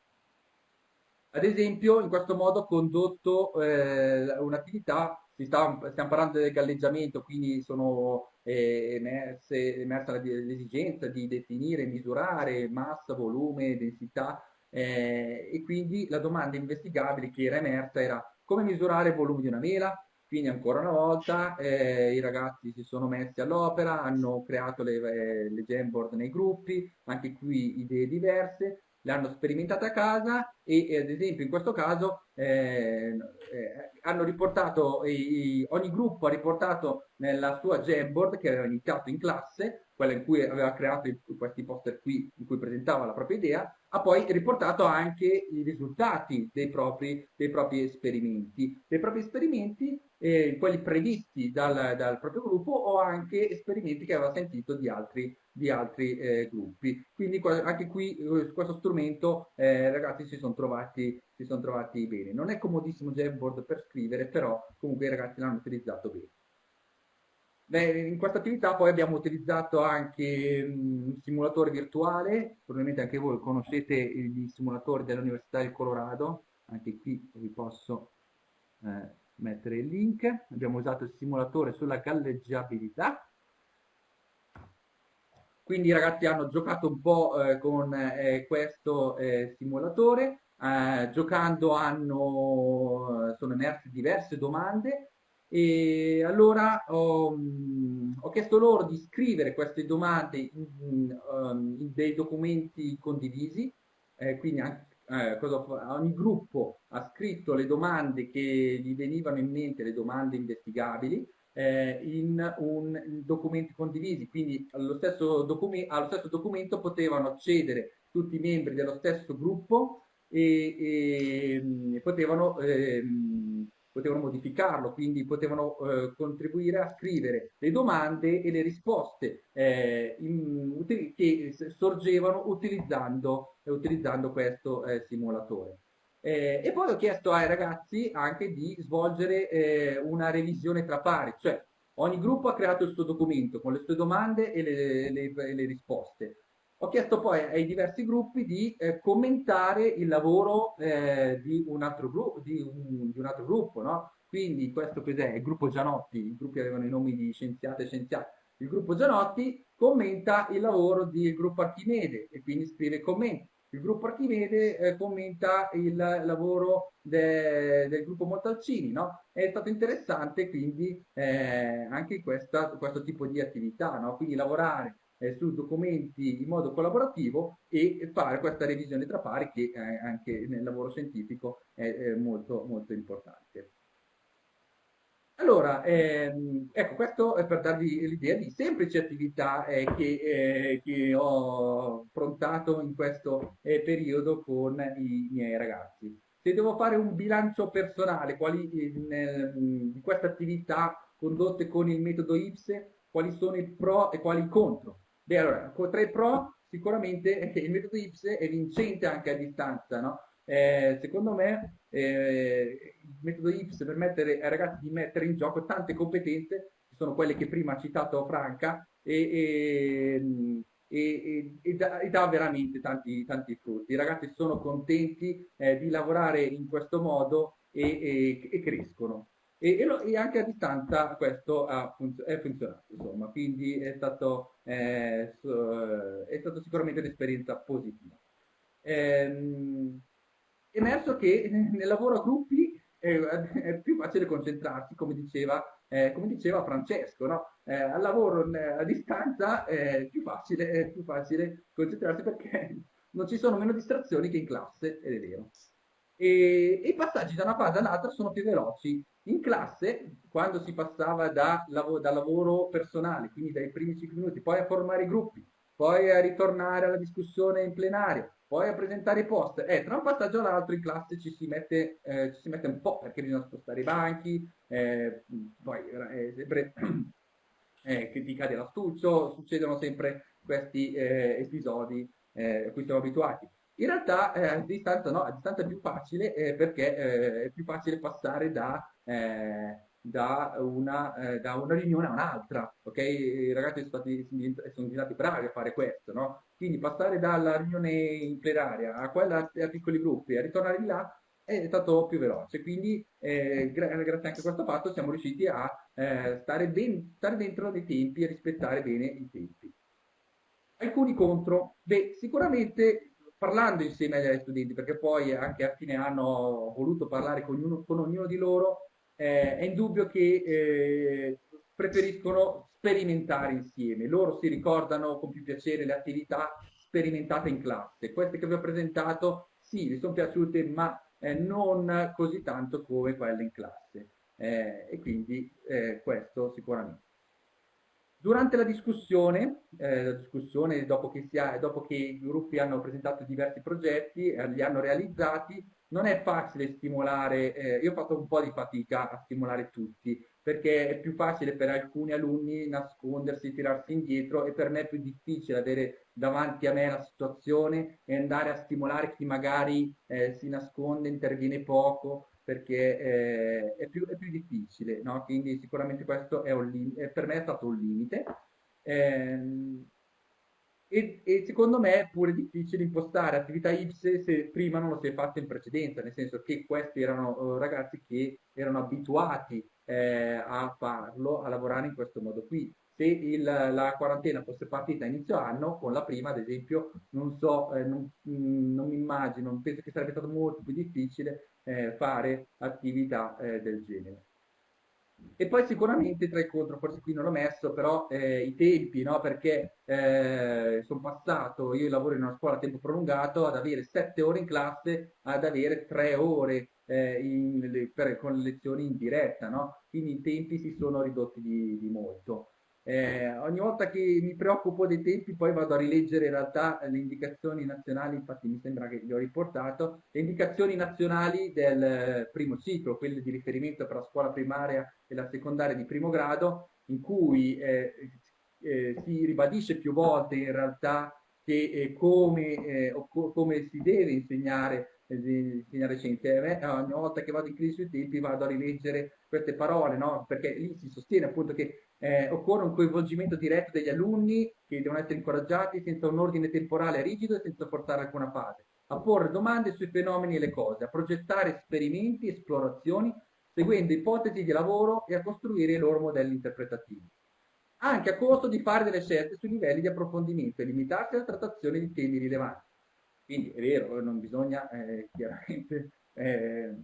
Speaker 5: Ad esempio, in questo modo ho condotto eh, un'attività, stiamo parlando del galleggiamento, quindi sono eh, emerse, emersa l'esigenza di definire, misurare massa, volume, densità eh, e quindi la domanda investigabile che era emersa era come misurare il volume di una mela, quindi ancora una volta eh, i ragazzi si sono messi all'opera, hanno creato le, eh, le Jamboard nei gruppi, anche qui idee diverse, le hanno sperimentate a casa e ad esempio in questo caso eh, eh, hanno riportato, i, ogni gruppo ha riportato nella sua Jamboard che aveva iniziato in classe, quella in cui aveva creato i, questi poster qui in cui presentava la propria idea, ha poi riportato anche i risultati dei propri, dei propri esperimenti. Dei propri esperimenti, eh, quelli previsti dal, dal, proprio gruppo o anche esperimenti che aveva sentito di altri, di altri eh, gruppi. Quindi anche qui eh, questo strumento eh, ragazzi si sono, trovati, si sono trovati bene. Non è comodissimo Jamboard per scrivere, però comunque i ragazzi l'hanno utilizzato bene. Beh, in questa attività poi abbiamo utilizzato anche un simulatore virtuale, probabilmente anche voi conoscete i simulatori dell'Università del Colorado, anche qui vi posso eh, mettere il link. Abbiamo usato il simulatore sulla galleggiabilità. Quindi i ragazzi hanno giocato un po' eh, con eh, questo eh, simulatore, giocando hanno, sono emerse diverse domande e allora ho, mm, ho, chiesto loro di scrivere queste domande in, in, um, in dei documenti condivisi, eh, quindi anche, eh, ogni gruppo ha scritto le domande che gli venivano in mente, le domande investigabili, eh, in, un, in, documenti condivisi, quindi allo stesso, allo stesso, documento potevano accedere tutti i membri dello stesso gruppo e, e, mm, potevano ehm, potevano modificarlo, quindi potevano eh, contribuire a scrivere le domande e le risposte eh, in, che sorgevano utilizzando, utilizzando questo eh, simulatore. Eh, e poi ho chiesto ai ragazzi anche di svolgere eh, una revisione tra pari, cioè ogni gruppo ha creato il suo documento con le sue domande e le, le, le risposte. Ho chiesto poi ai diversi gruppi di eh, commentare il lavoro eh, di, un altro gruppo, di, un, di un altro gruppo, no? Quindi questo cos'è? Il gruppo Gianotti, i gruppi avevano i nomi di scienziate e scienziati. Il gruppo Gianotti commenta il lavoro del gruppo Archimede e quindi scrive commenti. Il gruppo Archimede eh, commenta il lavoro de, del gruppo Montalcini, no? È stato interessante quindi eh, anche questa, questo tipo di attività, no? Quindi lavorare eh, su documenti in modo collaborativo e fare questa revisione tra pari che eh, anche nel lavoro scientifico è, è molto, molto importante. Allora, ehm, ecco, questo è per darvi l'idea di semplici attività eh, che, eh, che, ho affrontato in questo eh, periodo con i miei ragazzi. Se devo fare un bilancio personale quali, nel, di queste attività condotte con il metodo IPSE, quali sono i pro e quali i contro? Beh, allora, tra i pro sicuramente il metodo IPSE è vincente anche a distanza, no? Eh, secondo me eh, metodo IPSE permette ai ragazzi di mettere in gioco tante competenze, che sono quelle che prima ha citato Franca, e, e, e, e dà, dà, veramente tanti, tanti, frutti. I ragazzi sono contenti eh, di lavorare in questo modo e, crescono e, lo, anche a distanza questo ha funz- è funzionato, insomma, quindi è stato, eh, è stato sicuramente un'esperienza positiva. Ehm, emerso che nel lavoro a gruppi è, è più facile concentrarsi, come diceva, eh, come diceva Francesco, no? eh, al lavoro a distanza è più, facile, è più facile concentrarsi perché non ci sono meno distrazioni che in classe, ed è vero. E, i passaggi da una fase all'altra sono più veloci in classe, quando si passava da, da lavoro personale, quindi dai primi 5 minuti, poi a formare i gruppi, poi a ritornare alla discussione in plenario, poi a presentare i post, eh, tra un passaggio e l'altro in classe ci si, mette, eh, ci si mette un po' perché bisogna spostare i banchi, eh, poi eh, sempre eh, critica dell'astuccio, succedono sempre questi eh, episodi eh, a cui siamo abituati. In realtà a distanza no, a distanza è più facile perché è più facile passare da, da, una, eh, da, una, riunione a un'altra, ok? I ragazzi sono, stati, sono diventati bravi a fare questo, no? Quindi passare dalla riunione in plenaria a quella a piccoli gruppi, a ritornare di là, è stato più veloce, quindi eh, gra grazie anche a questo fatto siamo riusciti a eh, stare, ben, stare dentro dei tempi e rispettare bene i tempi. Alcuni contro? Beh, sicuramente parlando insieme agli studenti, perché poi anche a fine anno ho voluto parlare con con ognuno di loro, eh, è indubbio che eh, preferiscono sperimentare insieme. Loro si ricordano con più piacere le attività sperimentate in classe. Queste che vi ho presentato, sì, vi sono piaciute, ma eh, non così tanto come quelle in classe. Eh, e quindi eh, questo sicuramente. Durante la discussione, eh, discussione dopo, che ha, dopo, che i gruppi hanno presentato diversi progetti, eh, li hanno realizzati, non è facile stimolare, eh, io ho fatto un po' di fatica a stimolare tutti, perché è più facile per alcuni alunni nascondersi, tirarsi indietro e per me è più difficile avere davanti a me la situazione e andare a stimolare chi magari eh, si nasconde, interviene poco, perché eh, è, più, è, più, difficile, no? quindi sicuramente questo è un per me è stato un limite. Eh, e, e, secondo me è pure difficile impostare attività IPSE se prima non lo si è fatto in precedenza, nel senso che questi erano uh, ragazzi che erano abituati eh, a farlo, a lavorare in questo modo qui. Se il, la quarantena fosse partita a inizio anno, con la prima ad esempio, non so, eh, non, mm, mi immagino, penso che sarebbe stato molto più difficile eh, fare attività eh, del genere. E poi sicuramente tra i contro, forse qui non l'ho messo, però eh, i tempi, no? perché eh, sono passato, io lavoro in una scuola a tempo prolungato, ad avere sette ore in classe, ad avere tre ore eh, in, per, con le lezioni in diretta, no? quindi i tempi si sono ridotti di, di molto. Eh, ogni volta che mi preoccupo dei tempi poi vado a rileggere in realtà le indicazioni nazionali, infatti mi sembra che li ho riportato, le indicazioni nazionali del primo ciclo, quelle di riferimento per la scuola primaria e la secondaria di primo grado, in cui eh, eh, si ribadisce più volte in realtà che eh, come, eh, co come si deve insegnare di insegnare scienze. A me, ogni volta che vado in crisi sui tempi vado a rileggere queste parole, no? perché lì si sostiene appunto che eh, occorre un coinvolgimento diretto degli alunni che devono essere incoraggiati senza un ordine temporale rigido e senza forzare alcuna fase, a porre domande sui fenomeni e le cose, a progettare esperimenti, esplorazioni, seguendo ipotesi di lavoro e a costruire i loro modelli interpretativi. Anche a costo di fare delle scelte sui livelli di approfondimento e limitarsi alla trattazione di temi rilevanti. Quindi è vero, non bisogna eh, chiaramente eh,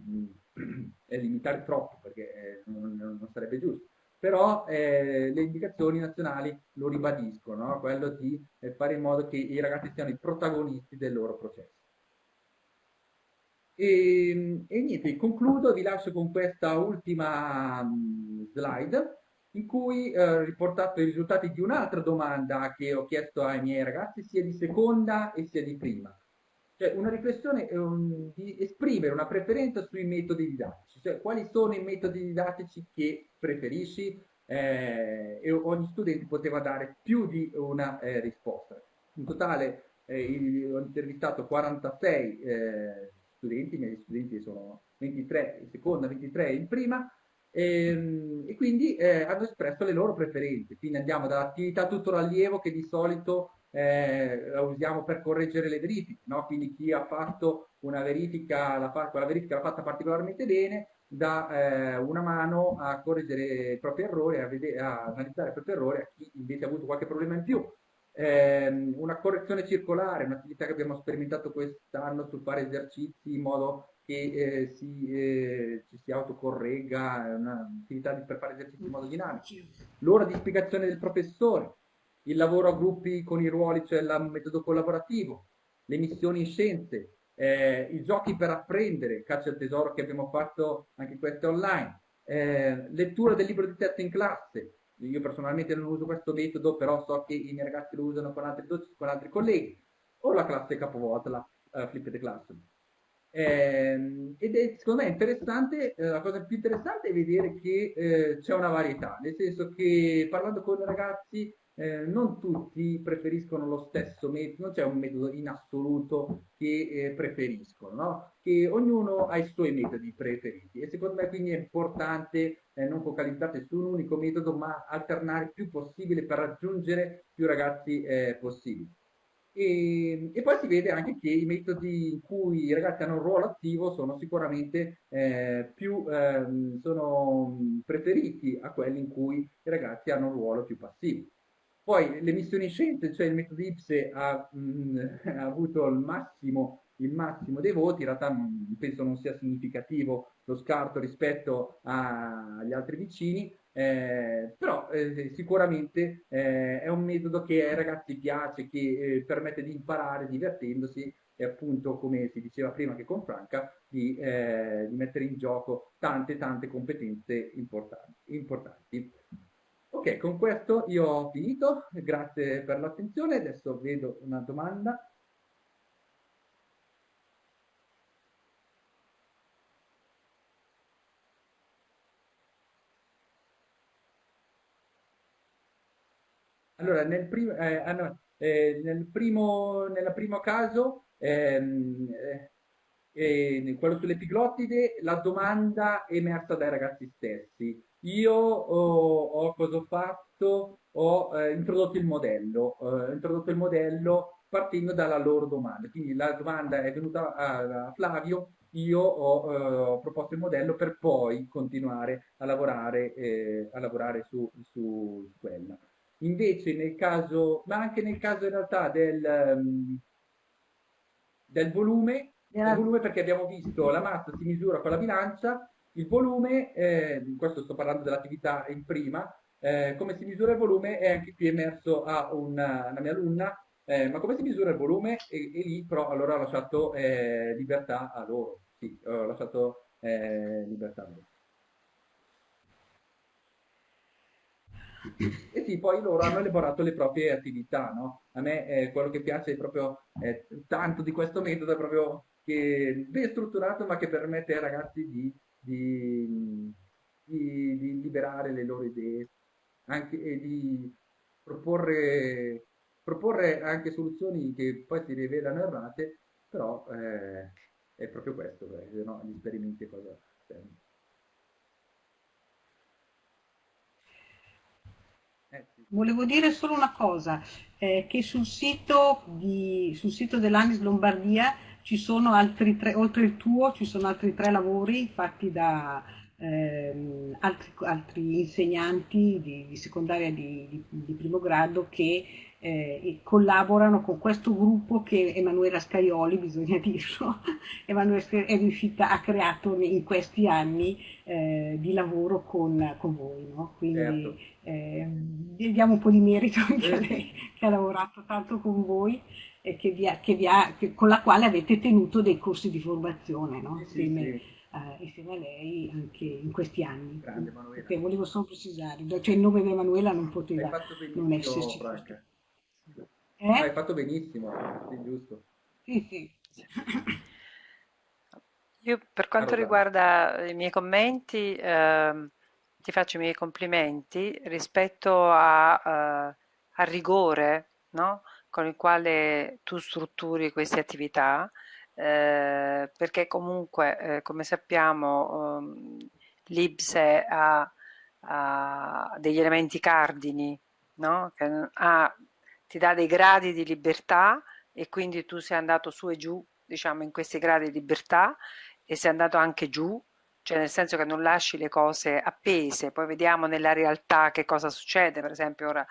Speaker 5: limitare troppo perché eh, non, non sarebbe giusto però eh, le indicazioni nazionali lo ribadiscono, no? quello di eh, fare in modo che i ragazzi siano i protagonisti del loro processo. E, e niente, concludo, vi lascio con questa ultima um, slide in cui eh, ho riportato i risultati di un'altra domanda che ho chiesto ai miei ragazzi sia di seconda e sia di prima. Cioè una riflessione um, di esprimere una preferenza sui metodi didattici, cioè quali sono i metodi didattici che preferisci eh, e ogni studente poteva dare più di una eh, risposta. In totale eh, ho intervistato 46 eh, studenti, i miei studenti sono 23 in seconda, 23 in prima, e, ehm, e quindi eh, hanno espresso le loro preferenze. Quindi andiamo dall'attività tutor allievo che di solito eh, la usiamo per correggere le verifiche, no? quindi chi ha fatto una verifica, la, quella verifica l'ha fatta particolarmente bene, dà eh, una mano a correggere i propri errori, a, vedere, a, analizzare i propri errori, a chi invece ha avuto qualche problema in più. Eh, una correzione circolare, un'attività che abbiamo sperimentato quest'anno sul fare esercizi in modo che eh, si, eh, ci si autocorregga, un'attività per fare esercizi in modo dinamico. L'ora di spiegazione del professore, il lavoro a gruppi con i ruoli, cioè il metodo collaborativo, le missioni in scienze, eh, i giochi per apprendere, caccia al tesoro che abbiamo fatto anche queste online, eh, lettura del libro di testo in classe, io personalmente non uso questo metodo, però so che i miei ragazzi lo usano con altri, con altri colleghi, o la classe capovolta, la uh, flipped classroom. Eh, ed è secondo me interessante, eh, la cosa più interessante è vedere che eh, c'è una varietà, nel senso che parlando con i ragazzi eh, non tutti preferiscono lo stesso metodo, non c'è un metodo in assoluto che eh, preferiscono, no? che ognuno ha i suoi metodi preferiti e secondo me quindi è importante eh, non focalizzarsi su un unico metodo ma alternare il più possibile per raggiungere più ragazzi eh, possibili. E, e, poi si vede anche che i metodi in cui i ragazzi hanno un ruolo attivo sono sicuramente eh, più eh, sono preferiti a quelli in cui i ragazzi hanno un ruolo più passivo. Poi le missioni scienze, cioè il metodo IPSE ha, mh, mm, ha avuto il massimo, il massimo, dei voti, in realtà non, penso non sia significativo lo scarto rispetto a, agli altri vicini, eh, però eh, sicuramente eh, è un metodo che ai ragazzi piace, che eh, permette di imparare divertendosi e appunto, come si diceva prima che con Franca, di, eh, di mettere in gioco tante tante competenze importanti. importanti. Ok, con questo io ho finito, grazie per l'attenzione, adesso vedo una domanda. Allora, nel, prim eh, ah, no, eh, nel, primo, primo caso, ehm, eh, quello sull'epiglottide, la domanda è emersa dai ragazzi stessi. Io ho, ho cosa ho fatto? Ho eh, introdotto il modello, ho introdotto il modello partendo dalla loro domanda. Quindi la domanda è venuta a, a Flavio, io ho, eh, ho, proposto il modello per poi continuare a lavorare, eh, a lavorare su, su, quella. Invece nel caso, ma anche nel caso in realtà del, um, del volume, il volume perché abbiamo visto la massa si misura con la bilancia, il volume, eh, questo sto parlando dell'attività in prima, eh, come si misura il volume è anche qui emerso a una, una mia alunna, eh, ma come si misura il volume? E, e lì però allora ho lasciato eh, libertà a loro, sì, ho lasciato eh, libertà a loro. E sì, poi loro hanno elaborato le proprie attività, no? A me eh, quello che piace proprio eh, tanto di questo metodo, è proprio che ben strutturato ma che permette ai ragazzi di di, di, di liberare le loro idee anche, e di proporre, proporre anche soluzioni che poi si rivelano errate, però eh, è proprio questo, perché, no? gli esperimenti cosa servono.
Speaker 4: Eh, Volevo dire solo una cosa, eh, che sul sito, di, sul sito dell'Anis Lombardia ci sono altri tre, oltre il tuo, ci sono altri tre lavori fatti da ehm, altri, altri, insegnanti di, di secondaria di, di, di, primo grado che eh, collaborano con questo gruppo che Emanuela Scaioli, bisogna dirlo, Emanuela è riuscita, ha creato in questi anni eh, di lavoro con, con voi. No? Quindi certo. eh, diamo un po' di merito anche a lei che ha lavorato tanto con voi eh, che vi ha, che vi ha, che, con la quale avete tenuto dei corsi di formazione no? sì, insieme, sì, Uh, insieme, a lei anche in questi anni. Grande Emanuela. Perché volevo solo precisare, cioè il nome di Emanuela non poteva non esserci.
Speaker 5: Eh? Hai fatto benissimo, sì, giusto.
Speaker 4: Sì, sì.
Speaker 1: Io per quanto allora. riguarda i miei commenti, eh, ti faccio i miei complimenti rispetto a, uh, al rigore, no? Con il quale tu strutturi queste attività, eh, perché comunque, eh, come sappiamo, um, l'IBSE ha, ha, degli elementi cardini, no? ha, ti dà dei gradi di libertà e quindi tu sei andato su e giù, diciamo, in questi gradi di libertà e sei andato anche giù, cioè nel senso che non lasci le cose appese, poi vediamo nella realtà che cosa succede, per esempio ora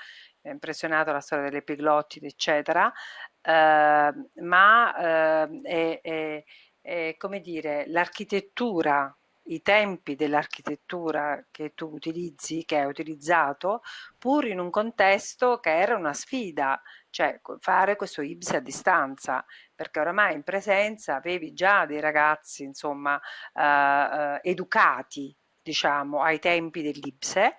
Speaker 1: ha impressionato la storia delle piglottide, eccetera, eh, ma eh, è, è, è, come dire, l'architettura, i tempi dell'architettura che tu utilizzi, che hai utilizzato, pur in un contesto che era una sfida, cioè fare questo IBS a distanza, perché oramai in presenza avevi già dei ragazzi, insomma, eh, eh educati, diciamo, ai tempi dell'IBSE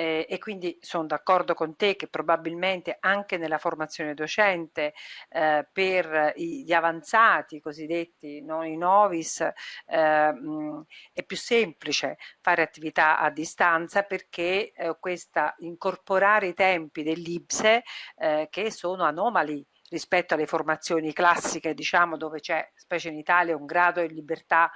Speaker 1: eh, e quindi sono d'accordo con te che probabilmente anche nella formazione docente eh, per gli avanzati cosiddetti, non i novis, eh, mh, è più semplice fare attività a distanza perché eh, questa incorporare i tempi dell'IBSE eh, che sono anomali rispetto alle formazioni classiche, diciamo, dove c'è, specie in Italia, un grado di libertà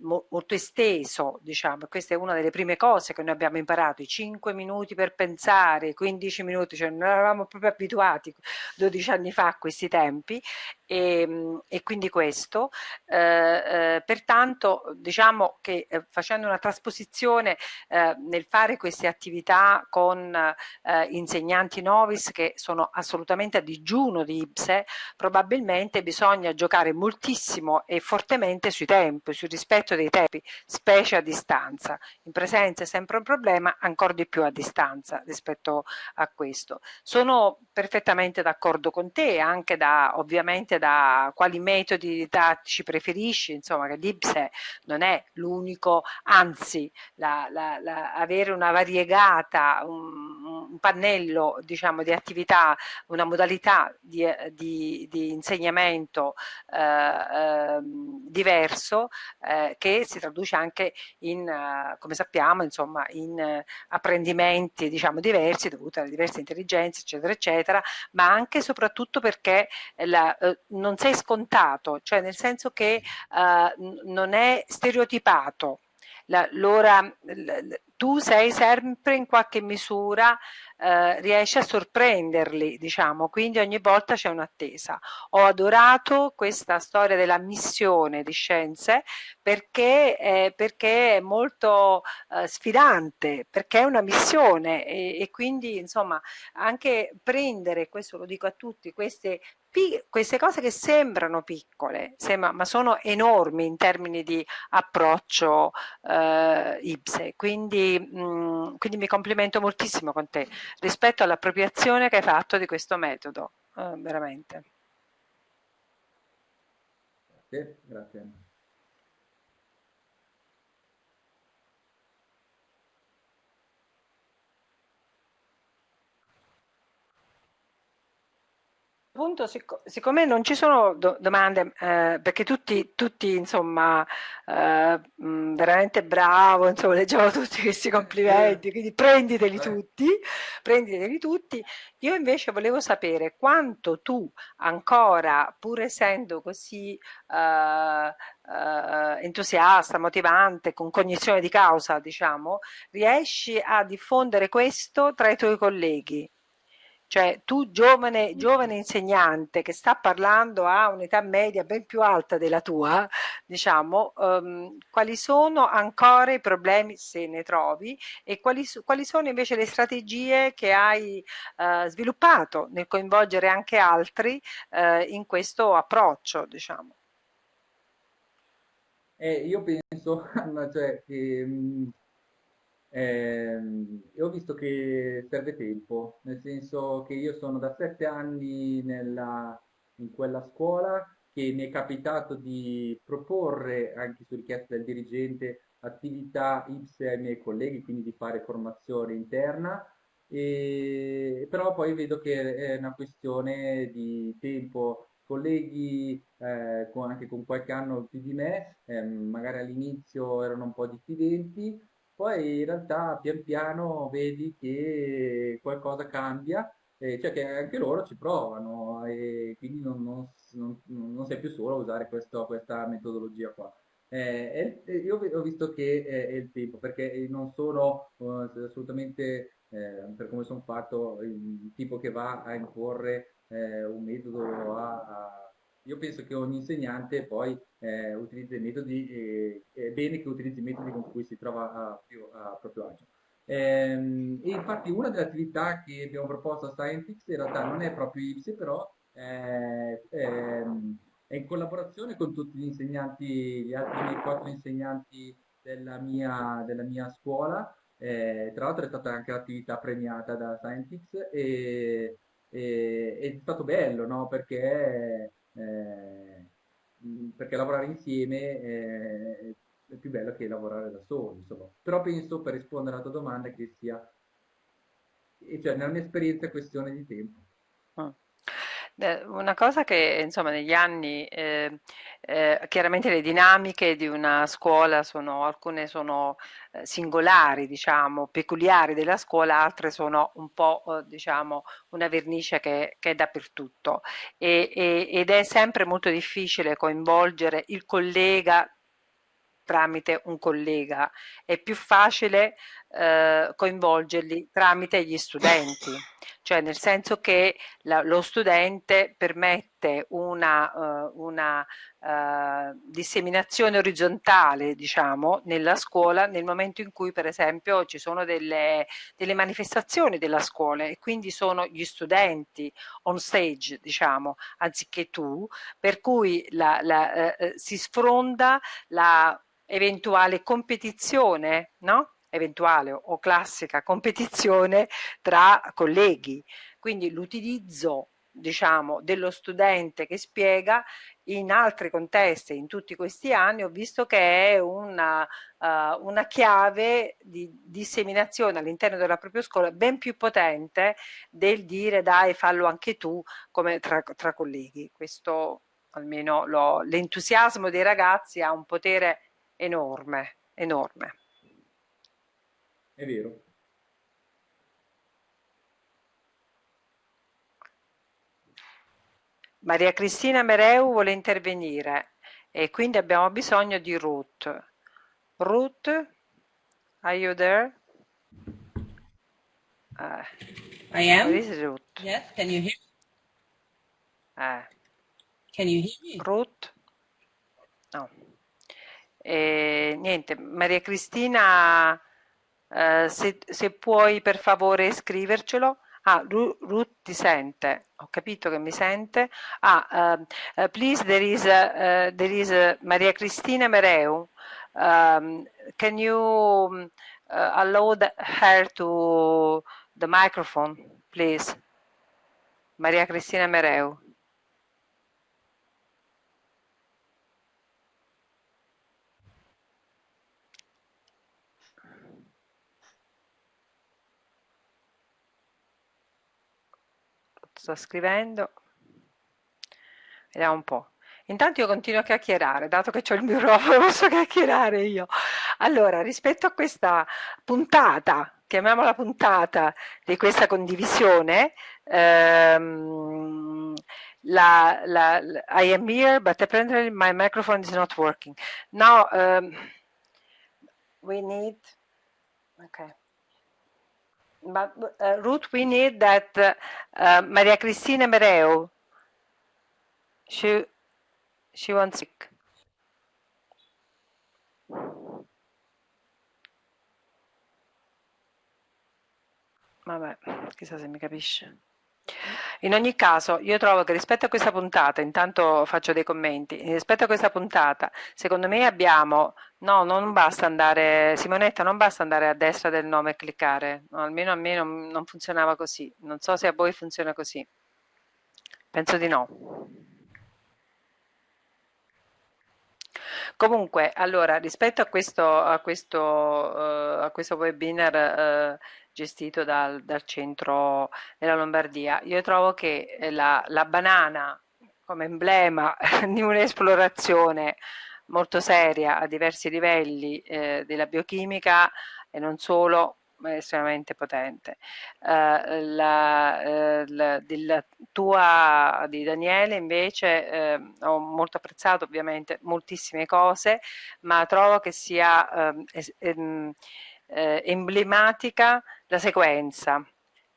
Speaker 1: molto esteso, diciamo, questa è una delle prime cose che noi abbiamo imparato, i 5 minuti per pensare, 15 minuti, cioè non eravamo proprio abituati 12 anni fa a questi tempi e, ehm, e quindi questo, eh, eh, pertanto diciamo che eh, facendo una trasposizione eh, nel fare queste attività con eh, insegnanti novis che sono assolutamente a digiuno di IPSE, probabilmente bisogna giocare moltissimo e fortemente sui tempi, sul rispetto dei tempi, specie a distanza. In presenza è sempre un problema, ancora di più a distanza rispetto a questo. Sono perfettamente d'accordo con te, anche da ovviamente da quali metodi didattici preferisci, insomma che l'IPSE non è l'unico, anzi la, la, la, avere una variegata, un, un, pannello diciamo di attività, una modalità di, di, di insegnamento eh, eh, diverso eh, che si traduce anche in, uh, come sappiamo, insomma, in apprendimenti diciamo diversi dovuti alle diverse intelligenze eccetera eccetera, ma anche e soprattutto perché la, uh, non sei scontato, cioè nel senso che non è stereotipato. L'ora, tu sei sempre in qualche misura eh, riesce a sorprenderli, diciamo, quindi ogni volta c'è un'attesa. Ho adorato questa storia della missione di scienze perché, eh, perché è molto eh, sfidante, perché è una missione e, e quindi insomma anche prendere, questo lo dico a tutti, queste queste cose che sembrano piccole, sembra, ma sono enormi in termini di approccio eh, IPSE, quindi, mh, quindi mi complimento moltissimo con te rispetto all'appropriazione che hai fatto di questo metodo, eh, veramente.
Speaker 5: Grazie, grazie.
Speaker 1: Punto, sic siccome non ci sono do domande, eh, perché tutti, tutti insomma, eh, mh, veramente bravo, insomma, leggevo tutti questi complimenti, quindi prenditeli tutti, prenditeli tutti. Io invece volevo sapere quanto tu ancora, pur essendo così eh, eh, entusiasta, motivante, con cognizione di causa, diciamo, riesci a diffondere questo tra i tuoi colleghi? Cioè tu giovane, giovane insegnante che sta parlando a un'età media ben più alta della tua, diciamo, um, quali sono ancora i problemi se ne trovi e quali, quali sono invece le strategie che hai uh, sviluppato nel coinvolgere anche altri uh, in questo approccio, diciamo.
Speaker 5: Eh, io penso cioè, che eh, ho visto che serve tempo, nel senso che io sono da sette anni nella, in quella scuola che mi è capitato di proporre, anche su richiesta del dirigente, attività IPSE ai miei colleghi, quindi di fare formazione interna, e, però poi vedo che è una questione di tempo. Colleghi eh, con, anche con qualche anno più di me, eh, magari all'inizio erano un po' diffidenti, poi in realtà pian piano vedi che qualcosa cambia, eh, cioè che anche loro ci provano e quindi non, non, non, sei più solo a usare questo, questa metodologia qua. Eh, io ho visto che è, il tempo, perché non sono uh, assolutamente, eh, per come sono fatto, il tipo che va a imporre eh, un metodo a, a io penso che ogni insegnante poi eh, i metodi, eh, è bene che utilizzi i metodi con cui si trova a, più, a proprio agio. Ehm, e infatti una delle attività che abbiamo proposto a Scientix in realtà non è proprio IPSI, però è, è, è in collaborazione con tutti gli insegnanti, gli altri miei quattro insegnanti della mia, della mia scuola. Eh, tra l'altro è stata anche l'attività premiata da Scientix e, e, è stato bello, no? Perché eh, perché lavorare insieme è, è, più bello che lavorare da soli, insomma. Però penso, per rispondere alla tua domanda, che sia, cioè nella mia esperienza è questione di tempo.
Speaker 1: Ah. Una cosa che insomma negli anni eh, eh, chiaramente le dinamiche di una scuola sono alcune sono eh, singolari, diciamo, peculiari della scuola, altre sono un po' eh, diciamo una vernice che, che è dappertutto. E, e, ed è sempre molto difficile coinvolgere il collega tramite un collega, è più facile eh, coinvolgerli tramite gli studenti, cioè nel senso che la, lo studente permette una, uh, una uh, disseminazione orizzontale diciamo nella scuola nel momento in cui per esempio ci sono delle, delle manifestazioni della scuola e quindi sono gli studenti on stage diciamo anziché tu per cui la, la, uh, si sfronda la eventuale competizione no? Eventuale o classica competizione tra colleghi. Quindi l'utilizzo diciamo, dello studente che spiega in altri contesti, in tutti questi anni, ho visto che è una, uh, una chiave di disseminazione all'interno della propria scuola ben più potente del dire dai fallo anche tu come tra, tra colleghi. Questo almeno l'entusiasmo dei ragazzi ha un potere enorme, enorme.
Speaker 5: È vero.
Speaker 1: Maria Cristina Mereu vuole intervenire e quindi abbiamo bisogno di Ruth. Ruth, are you there?
Speaker 2: Uh, I am.
Speaker 1: Ruth?
Speaker 2: Yes, can you hear
Speaker 1: me? Uh,
Speaker 2: can you hear me?
Speaker 1: Ruth? No. E, niente, Maria Cristina eh, se, se, puoi per favore scrivercelo. Ah, Ruth ti sente, ho capito che mi sente. Ah, uh, uh, please, there is, uh, there is Maria Cristina Mereu. Um, can you allow the, her to the microphone, please? Maria Cristina Mereu. Sto scrivendo. Vediamo un po' intanto io continuo a chiacchierare dato che ho il microfono posso chiacchierare io. Allora rispetto a questa puntata chiamiamola puntata di questa condivisione ehm, la, la, I am here but apparently my microphone is not working. Now um, we need okay But uh, Ruth, we need that uh, Maria Cristina Mereu. She she wants sick. Vabbè, chissà se mi capisce. In ogni caso, io trovo che rispetto a questa puntata, intanto faccio dei commenti, rispetto a questa puntata, secondo me abbiamo, no, non basta andare, Simonetta, non basta andare a destra del nome e cliccare, no, almeno a me non, non funzionava così, non so se a voi funziona così, penso di no. Comunque, allora, rispetto a questo, a questo, uh, a questo webinar uh, gestito dal, dal, centro della Lombardia, io trovo che la, la banana come emblema di un'esplorazione molto seria a diversi livelli eh, della biochimica e non solo estremamente potente. Uh, la, uh, la, della tua di Daniele invece uh, ho molto apprezzato ovviamente moltissime cose, ma trovo che sia ehm, ehm, eh, emblematica la sequenza.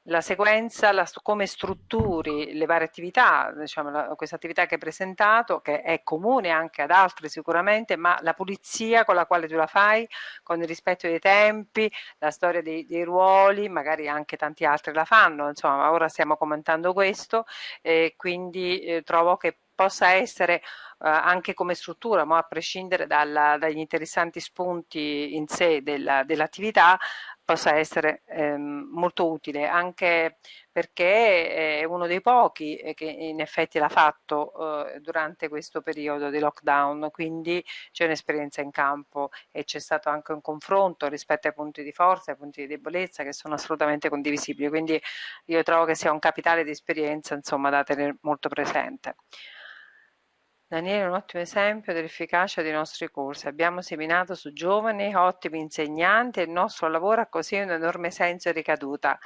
Speaker 1: La sequenza, la, come strutturi le varie attività, diciamo, questa attività che hai presentato, che è comune anche ad altri sicuramente, ma la pulizia con la quale tu la fai, con il rispetto dei tempi, la storia dei, dei ruoli, magari anche tanti altri la fanno, insomma, ora stiamo commentando questo, e quindi eh, trovo che possa essere eh, anche come struttura, ma a prescindere dalla, dagli interessanti spunti in sé dell'attività, possa essere ehm, molto utile anche perché è uno dei pochi che in effetti l'ha fatto eh, durante questo periodo di lockdown. Quindi c'è un'esperienza in campo e c'è stato anche un confronto rispetto ai punti di forza ai punti di debolezza che sono assolutamente condivisibili. Quindi io trovo che sia un capitale di esperienza insomma da tenere molto presente Daniele è un ottimo esempio dell'efficacia dei nostri corsi. Abbiamo seminato su giovani, ottimi insegnanti e il nostro lavoro ha così un enorme senso di ricaduta.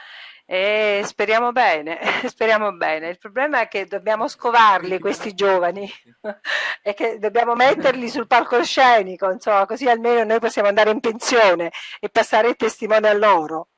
Speaker 1: E speriamo bene, speriamo bene. Il problema è che dobbiamo scovarli questi giovani e che dobbiamo metterli sul palcoscenico, insomma, così almeno noi possiamo andare in pensione e passare il testimone a loro.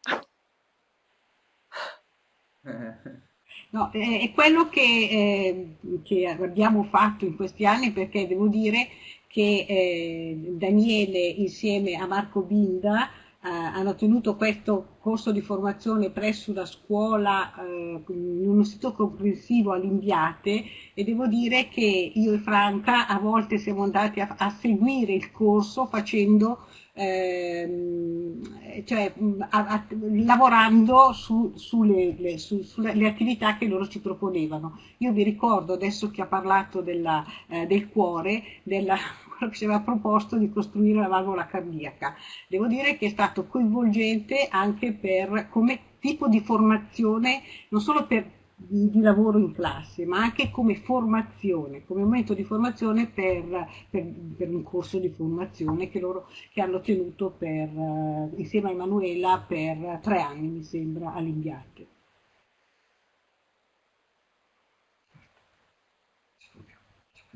Speaker 4: No, è quello che, eh, che, abbiamo fatto in questi anni perché devo dire che eh, Daniele insieme a Marco Binda eh, hanno tenuto questo corso di formazione presso la scuola eh, in un istituto comprensivo all'Inviate e devo dire che io e Franca a volte siamo andati a, a seguire il corso facendo ehm, cioè, a, a, lavorando su, sulle, le, su, sulle attività che loro ci proponevano. Io vi ricordo adesso che ha parlato della, eh, del cuore, della, che ci aveva proposto di costruire la valvola cardiaca. Devo dire che è stato coinvolgente anche per, come tipo di formazione, non solo per di, di, lavoro in classe, ma anche come formazione, come momento di formazione per, per, per un corso di formazione che loro che hanno tenuto per, uh, insieme a Emanuela per tre anni, mi sembra, all'Inviate.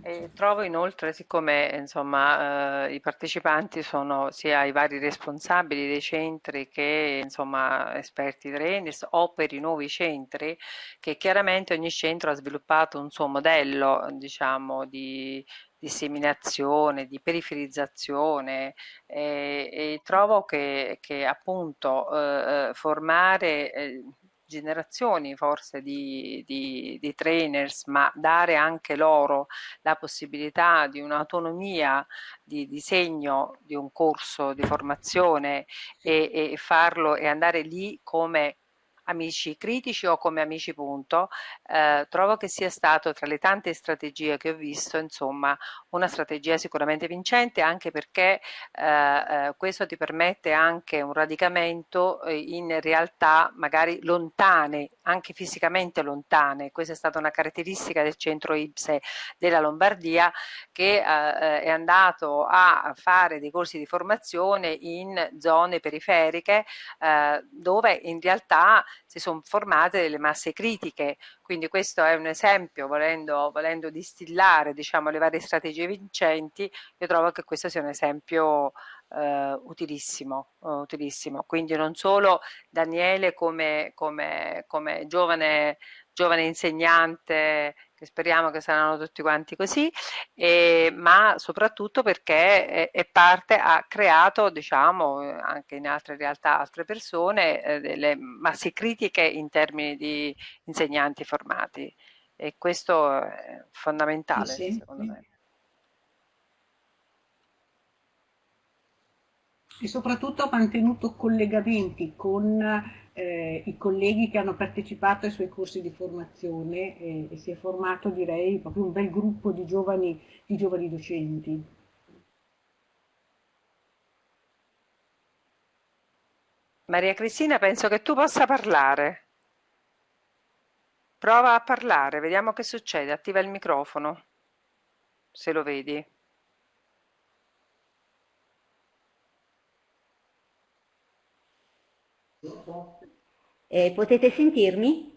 Speaker 1: E trovo inoltre, siccome insomma, eh, i partecipanti sono sia i vari responsabili dei centri che insomma, esperti trainers o per i nuovi centri, che chiaramente ogni centro ha sviluppato un suo modello diciamo, di disseminazione, di periferizzazione. E, e trovo che, che appunto eh, eh formare eh, generazioni forse di, di, di, trainers, ma dare anche loro la possibilità di un'autonomia di disegno di un corso di formazione e, e farlo e andare lì come amici critici o come amici punto, eh, trovo che sia stato tra le tante strategie che ho visto, insomma, una strategia sicuramente vincente anche perché eh, eh, questo ti permette anche un radicamento eh, in realtà magari lontane, anche fisicamente lontane. Questa è stata una caratteristica del centro IPSE della Lombardia che eh, eh, è andato a fare dei corsi di formazione in zone periferiche dove in realtà si sono formate delle masse critiche, quindi questo è un esempio, volendo, volendo distillare diciamo, le varie strategie vincenti, io trovo che questo sia un esempio eh, utilissimo, uh, utilissimo, quindi non solo Daniele come, come, come giovane, giovane insegnante che speriamo che saranno tutti quanti così, eh, ma soprattutto perché è, è, parte, ha creato, diciamo, anche in altre realtà, altre persone, eh, delle masse critiche in termini di insegnanti formati. E questo è fondamentale sì, secondo me.
Speaker 4: E soprattutto ha mantenuto collegamenti con eh, i colleghi che hanno partecipato ai suoi corsi di formazione e, e si è formato direi proprio un bel gruppo di giovani, di giovani docenti.
Speaker 1: Maria Cristina, penso che tu possa parlare. Prova a parlare, vediamo che succede. Attiva il microfono, se lo vedi.
Speaker 6: Eh, potete sentirmi?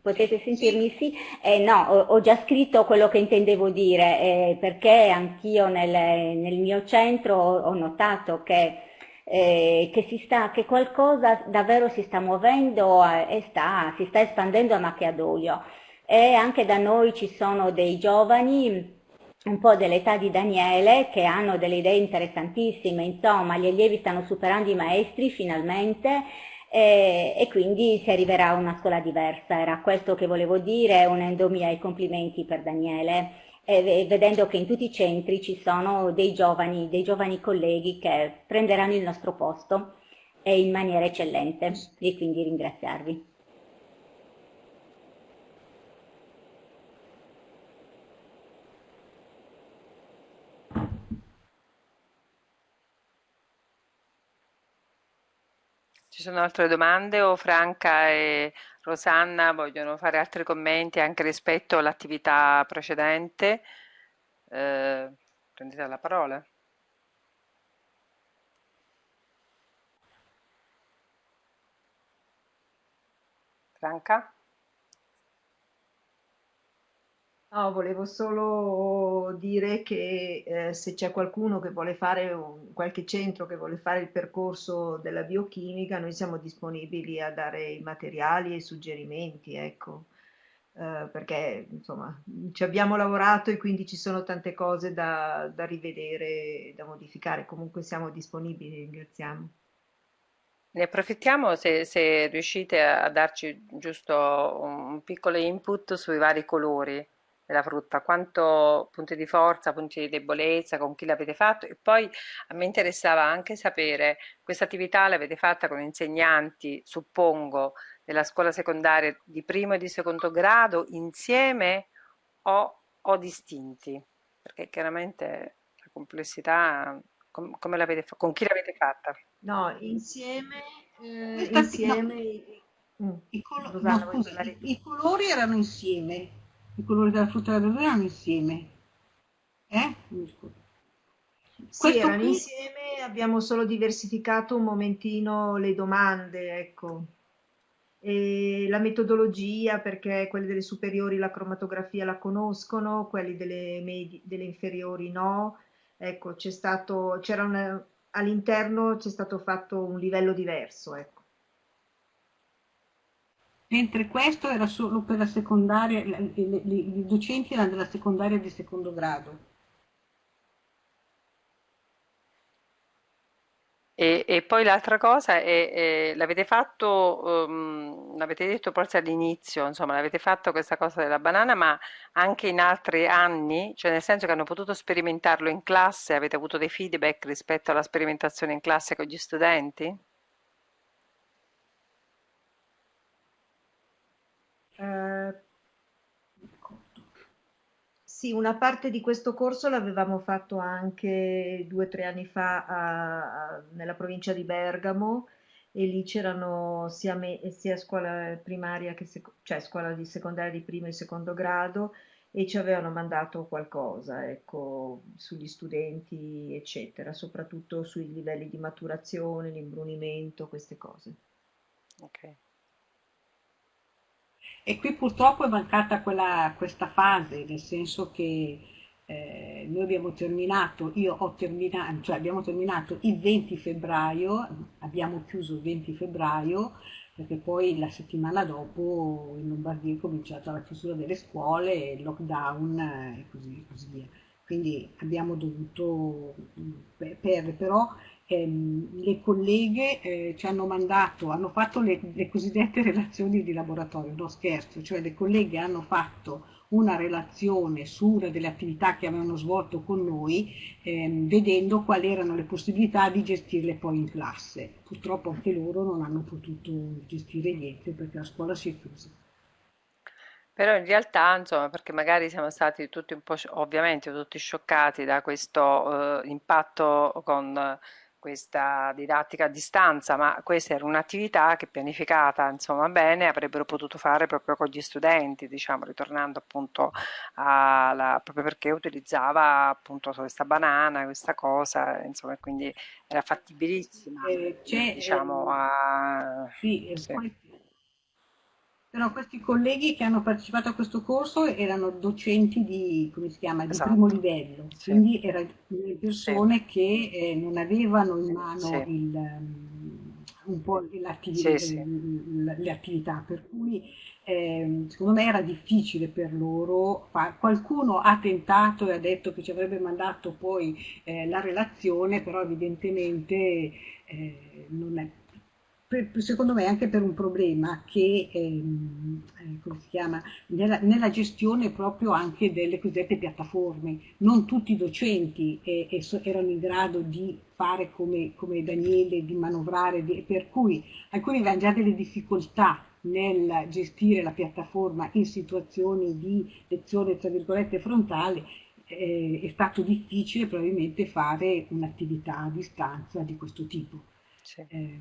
Speaker 6: Potete sentirmi? Sì? Eh, no, ho, già scritto quello che intendevo dire, eh, perché anch'io nel, nel, mio centro ho, notato che, eh, che, sta, che, qualcosa davvero si sta muovendo e sta, si sta espandendo a macchiadoio. E anche da noi ci sono dei giovani un po' dell'età di Daniele che hanno delle idee interessantissime, insomma gli allievi stanno superando i maestri finalmente e, e, quindi si arriverà a una scuola diversa. Era questo che volevo dire, unendomi ai complimenti per Daniele e vedendo che in tutti i centri ci sono dei giovani, dei giovani colleghi che prenderanno il nostro posto in maniera eccellente e quindi ringraziarvi.
Speaker 1: Sono altre domande o Franca e Rosanna vogliono fare altri commenti anche rispetto all'attività precedente? eh, prendete la parola. Franca?
Speaker 3: No, volevo solo dire che eh, se c'è qualcuno che vuole fare un, qualche centro che vuole fare il percorso della biochimica, noi siamo disponibili a dare i materiali e i suggerimenti, ecco, eh, perché insomma ci abbiamo lavorato e quindi ci sono tante cose da, da rivedere, da modificare. Comunque siamo disponibili, ringraziamo.
Speaker 1: Ne approfittiamo se, se riuscite a darci giusto un piccolo input sui vari colori della frutta, quanto punti di forza, punti di debolezza, con chi l'avete fatto e poi a me interessava anche sapere questa attività l'avete fatta con insegnanti, suppongo, della scuola secondaria di primo e di secondo grado insieme o, o distinti? Perché chiaramente la complessità, com, come l'avete con chi l'avete fatta?
Speaker 3: No, insieme, eh, insieme
Speaker 4: no. Mm. I, colo no, scusa, i colori erano insieme i colori della frutta e della verdura erano insieme. Eh?
Speaker 3: Sì, erano qui... insieme, abbiamo solo diversificato un momentino le domande, ecco. E la metodologia, perché quelli delle superiori la cromatografia la conoscono, quelli delle, delle inferiori no. Ecco, c'è stato, c'era all'interno c'è stato fatto un livello diverso, ecco
Speaker 4: mentre questo era solo per la secondaria, i docenti erano della secondaria di secondo grado.
Speaker 1: E, e poi l'altra cosa è, è l'avete fatto, um, l'avete detto forse all'inizio, insomma, l'avete fatto questa cosa della banana, ma anche in altri anni, cioè nel senso che hanno potuto sperimentarlo in classe, avete avuto dei feedback rispetto alla sperimentazione in classe con gli studenti?
Speaker 3: Eh, sì, una parte di questo corso l'avevamo fatto anche due o tre anni fa a- a- nella provincia di Bergamo e lì c'erano sia, me- sia scuola primaria che sec- cioè scuola di secondaria di primo e secondo grado e ci avevano mandato qualcosa, ecco, sugli studenti, eccetera, soprattutto sui livelli di maturazione, l'imbrunimento, queste cose.
Speaker 1: Ok.
Speaker 4: E qui purtroppo è mancata quella, questa fase, nel senso che eh, noi abbiamo terminato, io ho terminato, cioè abbiamo terminato il 20 febbraio, abbiamo chiuso il 20 febbraio, perché poi la settimana dopo in Lombardia è cominciata la chiusura delle scuole, il lockdown e così, così via. Quindi abbiamo dovuto perdere, però ehm, le colleghe eh, ci hanno mandato, hanno fatto le, le, cosiddette relazioni di laboratorio, no scherzo, cioè le colleghe hanno fatto una relazione su una delle attività che avevano svolto con noi, ehm, vedendo quali erano le possibilità di gestirle poi in classe. Purtroppo anche loro non hanno potuto gestire niente perché la scuola si è chiusa.
Speaker 1: Però in realtà, insomma, perché magari siamo stati tutti un po', ovviamente tutti scioccati da questo eh, impatto con questa didattica a distanza, ma questa era un'attività che pianificata insomma bene avrebbero potuto fare proprio con gli studenti, diciamo, ritornando appunto alla, proprio perché utilizzava appunto questa banana, questa cosa, insomma, quindi era fattibilissima, eh, diciamo, a...
Speaker 4: Sì, sì. Poi però questi colleghi che hanno partecipato a questo corso erano docenti di, come si chiama, di esatto. primo livello, sì. quindi erano persone sì. che eh, non avevano in mano sì. il, um, un po' l'attività, le attività, per cui eh, secondo me era difficile per loro. Qualcuno ha tentato e ha detto che ci avrebbe mandato poi eh, la relazione, però evidentemente eh, non è per, secondo me anche per un problema che, ehm, eh, come si chiama, nella, nella, gestione proprio anche delle cosiddette piattaforme. Non tutti i docenti eh, erano in grado di fare come, come Daniele, di manovrare, di, per cui alcuni avevano già delle difficoltà nel gestire la piattaforma in situazioni di lezione tra virgolette frontale eh, è stato difficile probabilmente fare un'attività a distanza di questo tipo. Sì. Eh,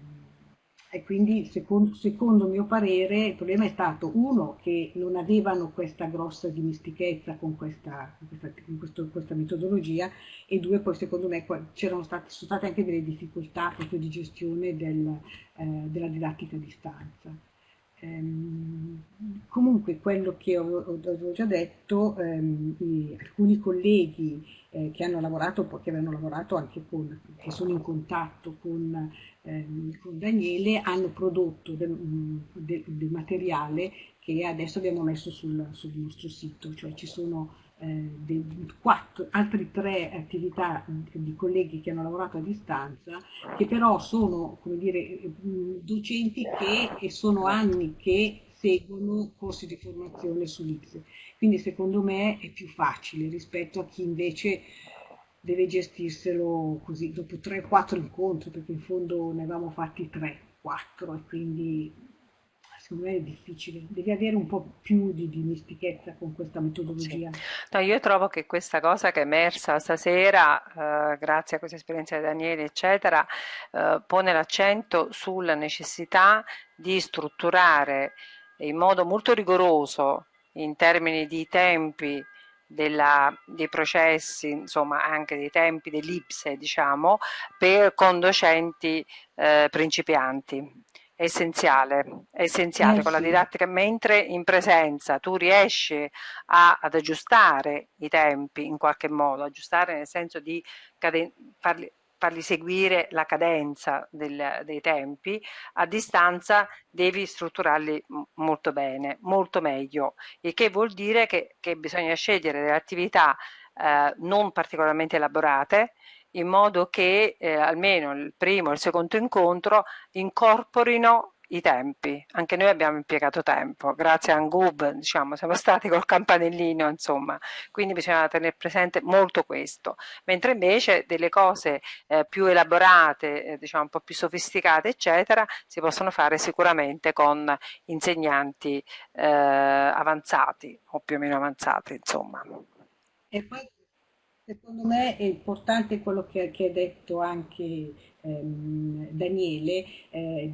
Speaker 4: e quindi secondo, secondo mio parere il problema è stato uno che non avevano questa grossa dimestichezza con questa, questa, con questo, questa metodologia e due poi secondo me c'erano state, state anche delle difficoltà proprio di gestione del, eh, della didattica a distanza. Ehm, comunque quello che avevo già detto, ehm, alcuni colleghi eh, che hanno lavorato, che avevano lavorato anche con, che sono in contatto con, ehm, con Daniele, hanno prodotto del, del, del, materiale che adesso abbiamo messo sul, sul nostro sito, cioè ci sono quattro, altre tre attività di colleghi che hanno lavorato a distanza, che però sono come dire, docenti che, che sono anni che seguono corsi di formazione sull'X. Quindi secondo me è più facile rispetto a chi invece deve gestirselo così dopo 3-4 incontri, perché in fondo ne avevamo fatti 3-4 e quindi secondo me è difficile, devi avere un po' più di dimestichezza con questa metodologia. Sì.
Speaker 1: No, io trovo che questa cosa che è emersa stasera, eh, grazie a questa esperienza di Daniele, eccetera, eh, pone l'accento sulla necessità di strutturare in modo molto rigoroso in termini di tempi della, dei processi, insomma anche dei tempi dell'Ipse, diciamo, per, con docenti eh, principianti è essenziale, è essenziale eh, con la didattica, mentre in presenza tu riesci a, ad aggiustare i tempi in qualche modo, aggiustare nel senso di farli, farli seguire la cadenza del, dei tempi, a distanza devi strutturarli molto bene, molto meglio, il che vuol dire che, che bisogna scegliere delle attività eh, non particolarmente elaborate, in modo che eh, almeno il primo e il secondo incontro incorporino i tempi. Anche noi abbiamo impiegato tempo, grazie a Angub, diciamo, siamo stati col campanellino, insomma, quindi bisogna tenere presente molto questo. Mentre invece delle cose eh, più elaborate, eh, diciamo un po' più sofisticate, eccetera, si possono fare sicuramente con insegnanti eh, avanzati o più o meno avanzati, insomma.
Speaker 4: E poi Secondo me è importante quello che, che ha detto anche ehm, Daniele, eh,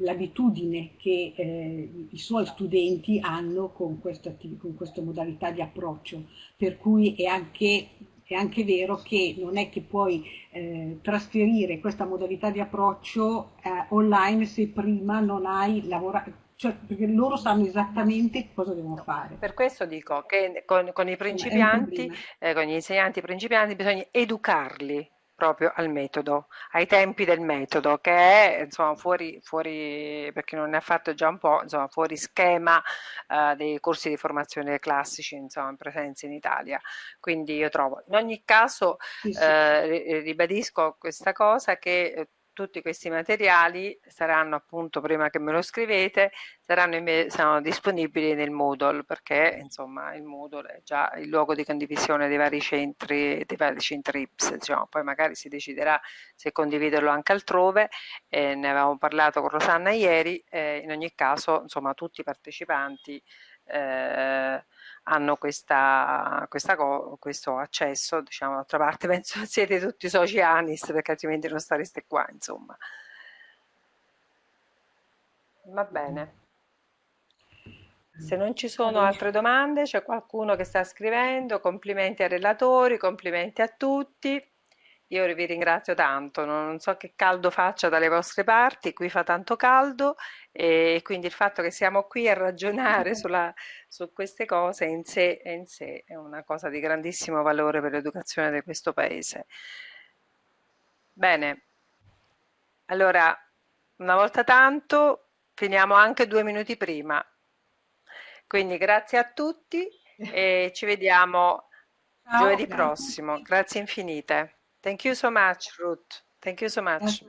Speaker 4: l'abitudine che eh, i suoi studenti hanno con, questo, con questa modalità di approccio, per cui è anche è anche vero che non è che puoi eh, trasferire questa modalità di approccio eh, online se prima non hai lavorato, cioè, perché loro sanno esattamente cosa devono fare.
Speaker 1: Per questo dico che con, con i principianti, eh, con gli insegnanti principianti bisogna educarli proprio al metodo, ai tempi del metodo, che è insomma fuori, fuori per chi non ne ha fatto già un po', insomma fuori schema eh, dei corsi di formazione classici insomma presenza in Italia. Quindi io trovo, in ogni caso. Eh, ribadisco questa cosa che tutti questi materiali saranno appunto prima che me lo scrivete saranno, saranno disponibili nel Moodle perché insomma il Moodle è già il luogo di condivisione dei vari centri dei vari centri IPS diciamo. poi magari si deciderà se condividerlo anche altrove eh, ne avevamo parlato con Rosanna ieri eh, in ogni caso insomma tutti i partecipanti eh, hanno questa, questa, questo accesso, diciamo, d'altra parte penso siete tutti soci ANIS perché altrimenti non stareste qua, insomma. Va bene. Se non ci sono altre domande, c'è qualcuno che sta scrivendo, complimenti ai relatori, complimenti a tutti. Io vi ringrazio tanto, non so che caldo faccia dalle vostre parti, qui fa tanto caldo e quindi il fatto che siamo qui a ragionare sulla, su queste cose in sé, in sé è una cosa di grandissimo valore per l'educazione di questo paese. Bene, allora una volta tanto finiamo anche due minuti prima. Quindi grazie a tutti e ci vediamo Ciao, giovedì grazie. prossimo. Grazie infinite. Thank you so much, Ruth. Thank you so much.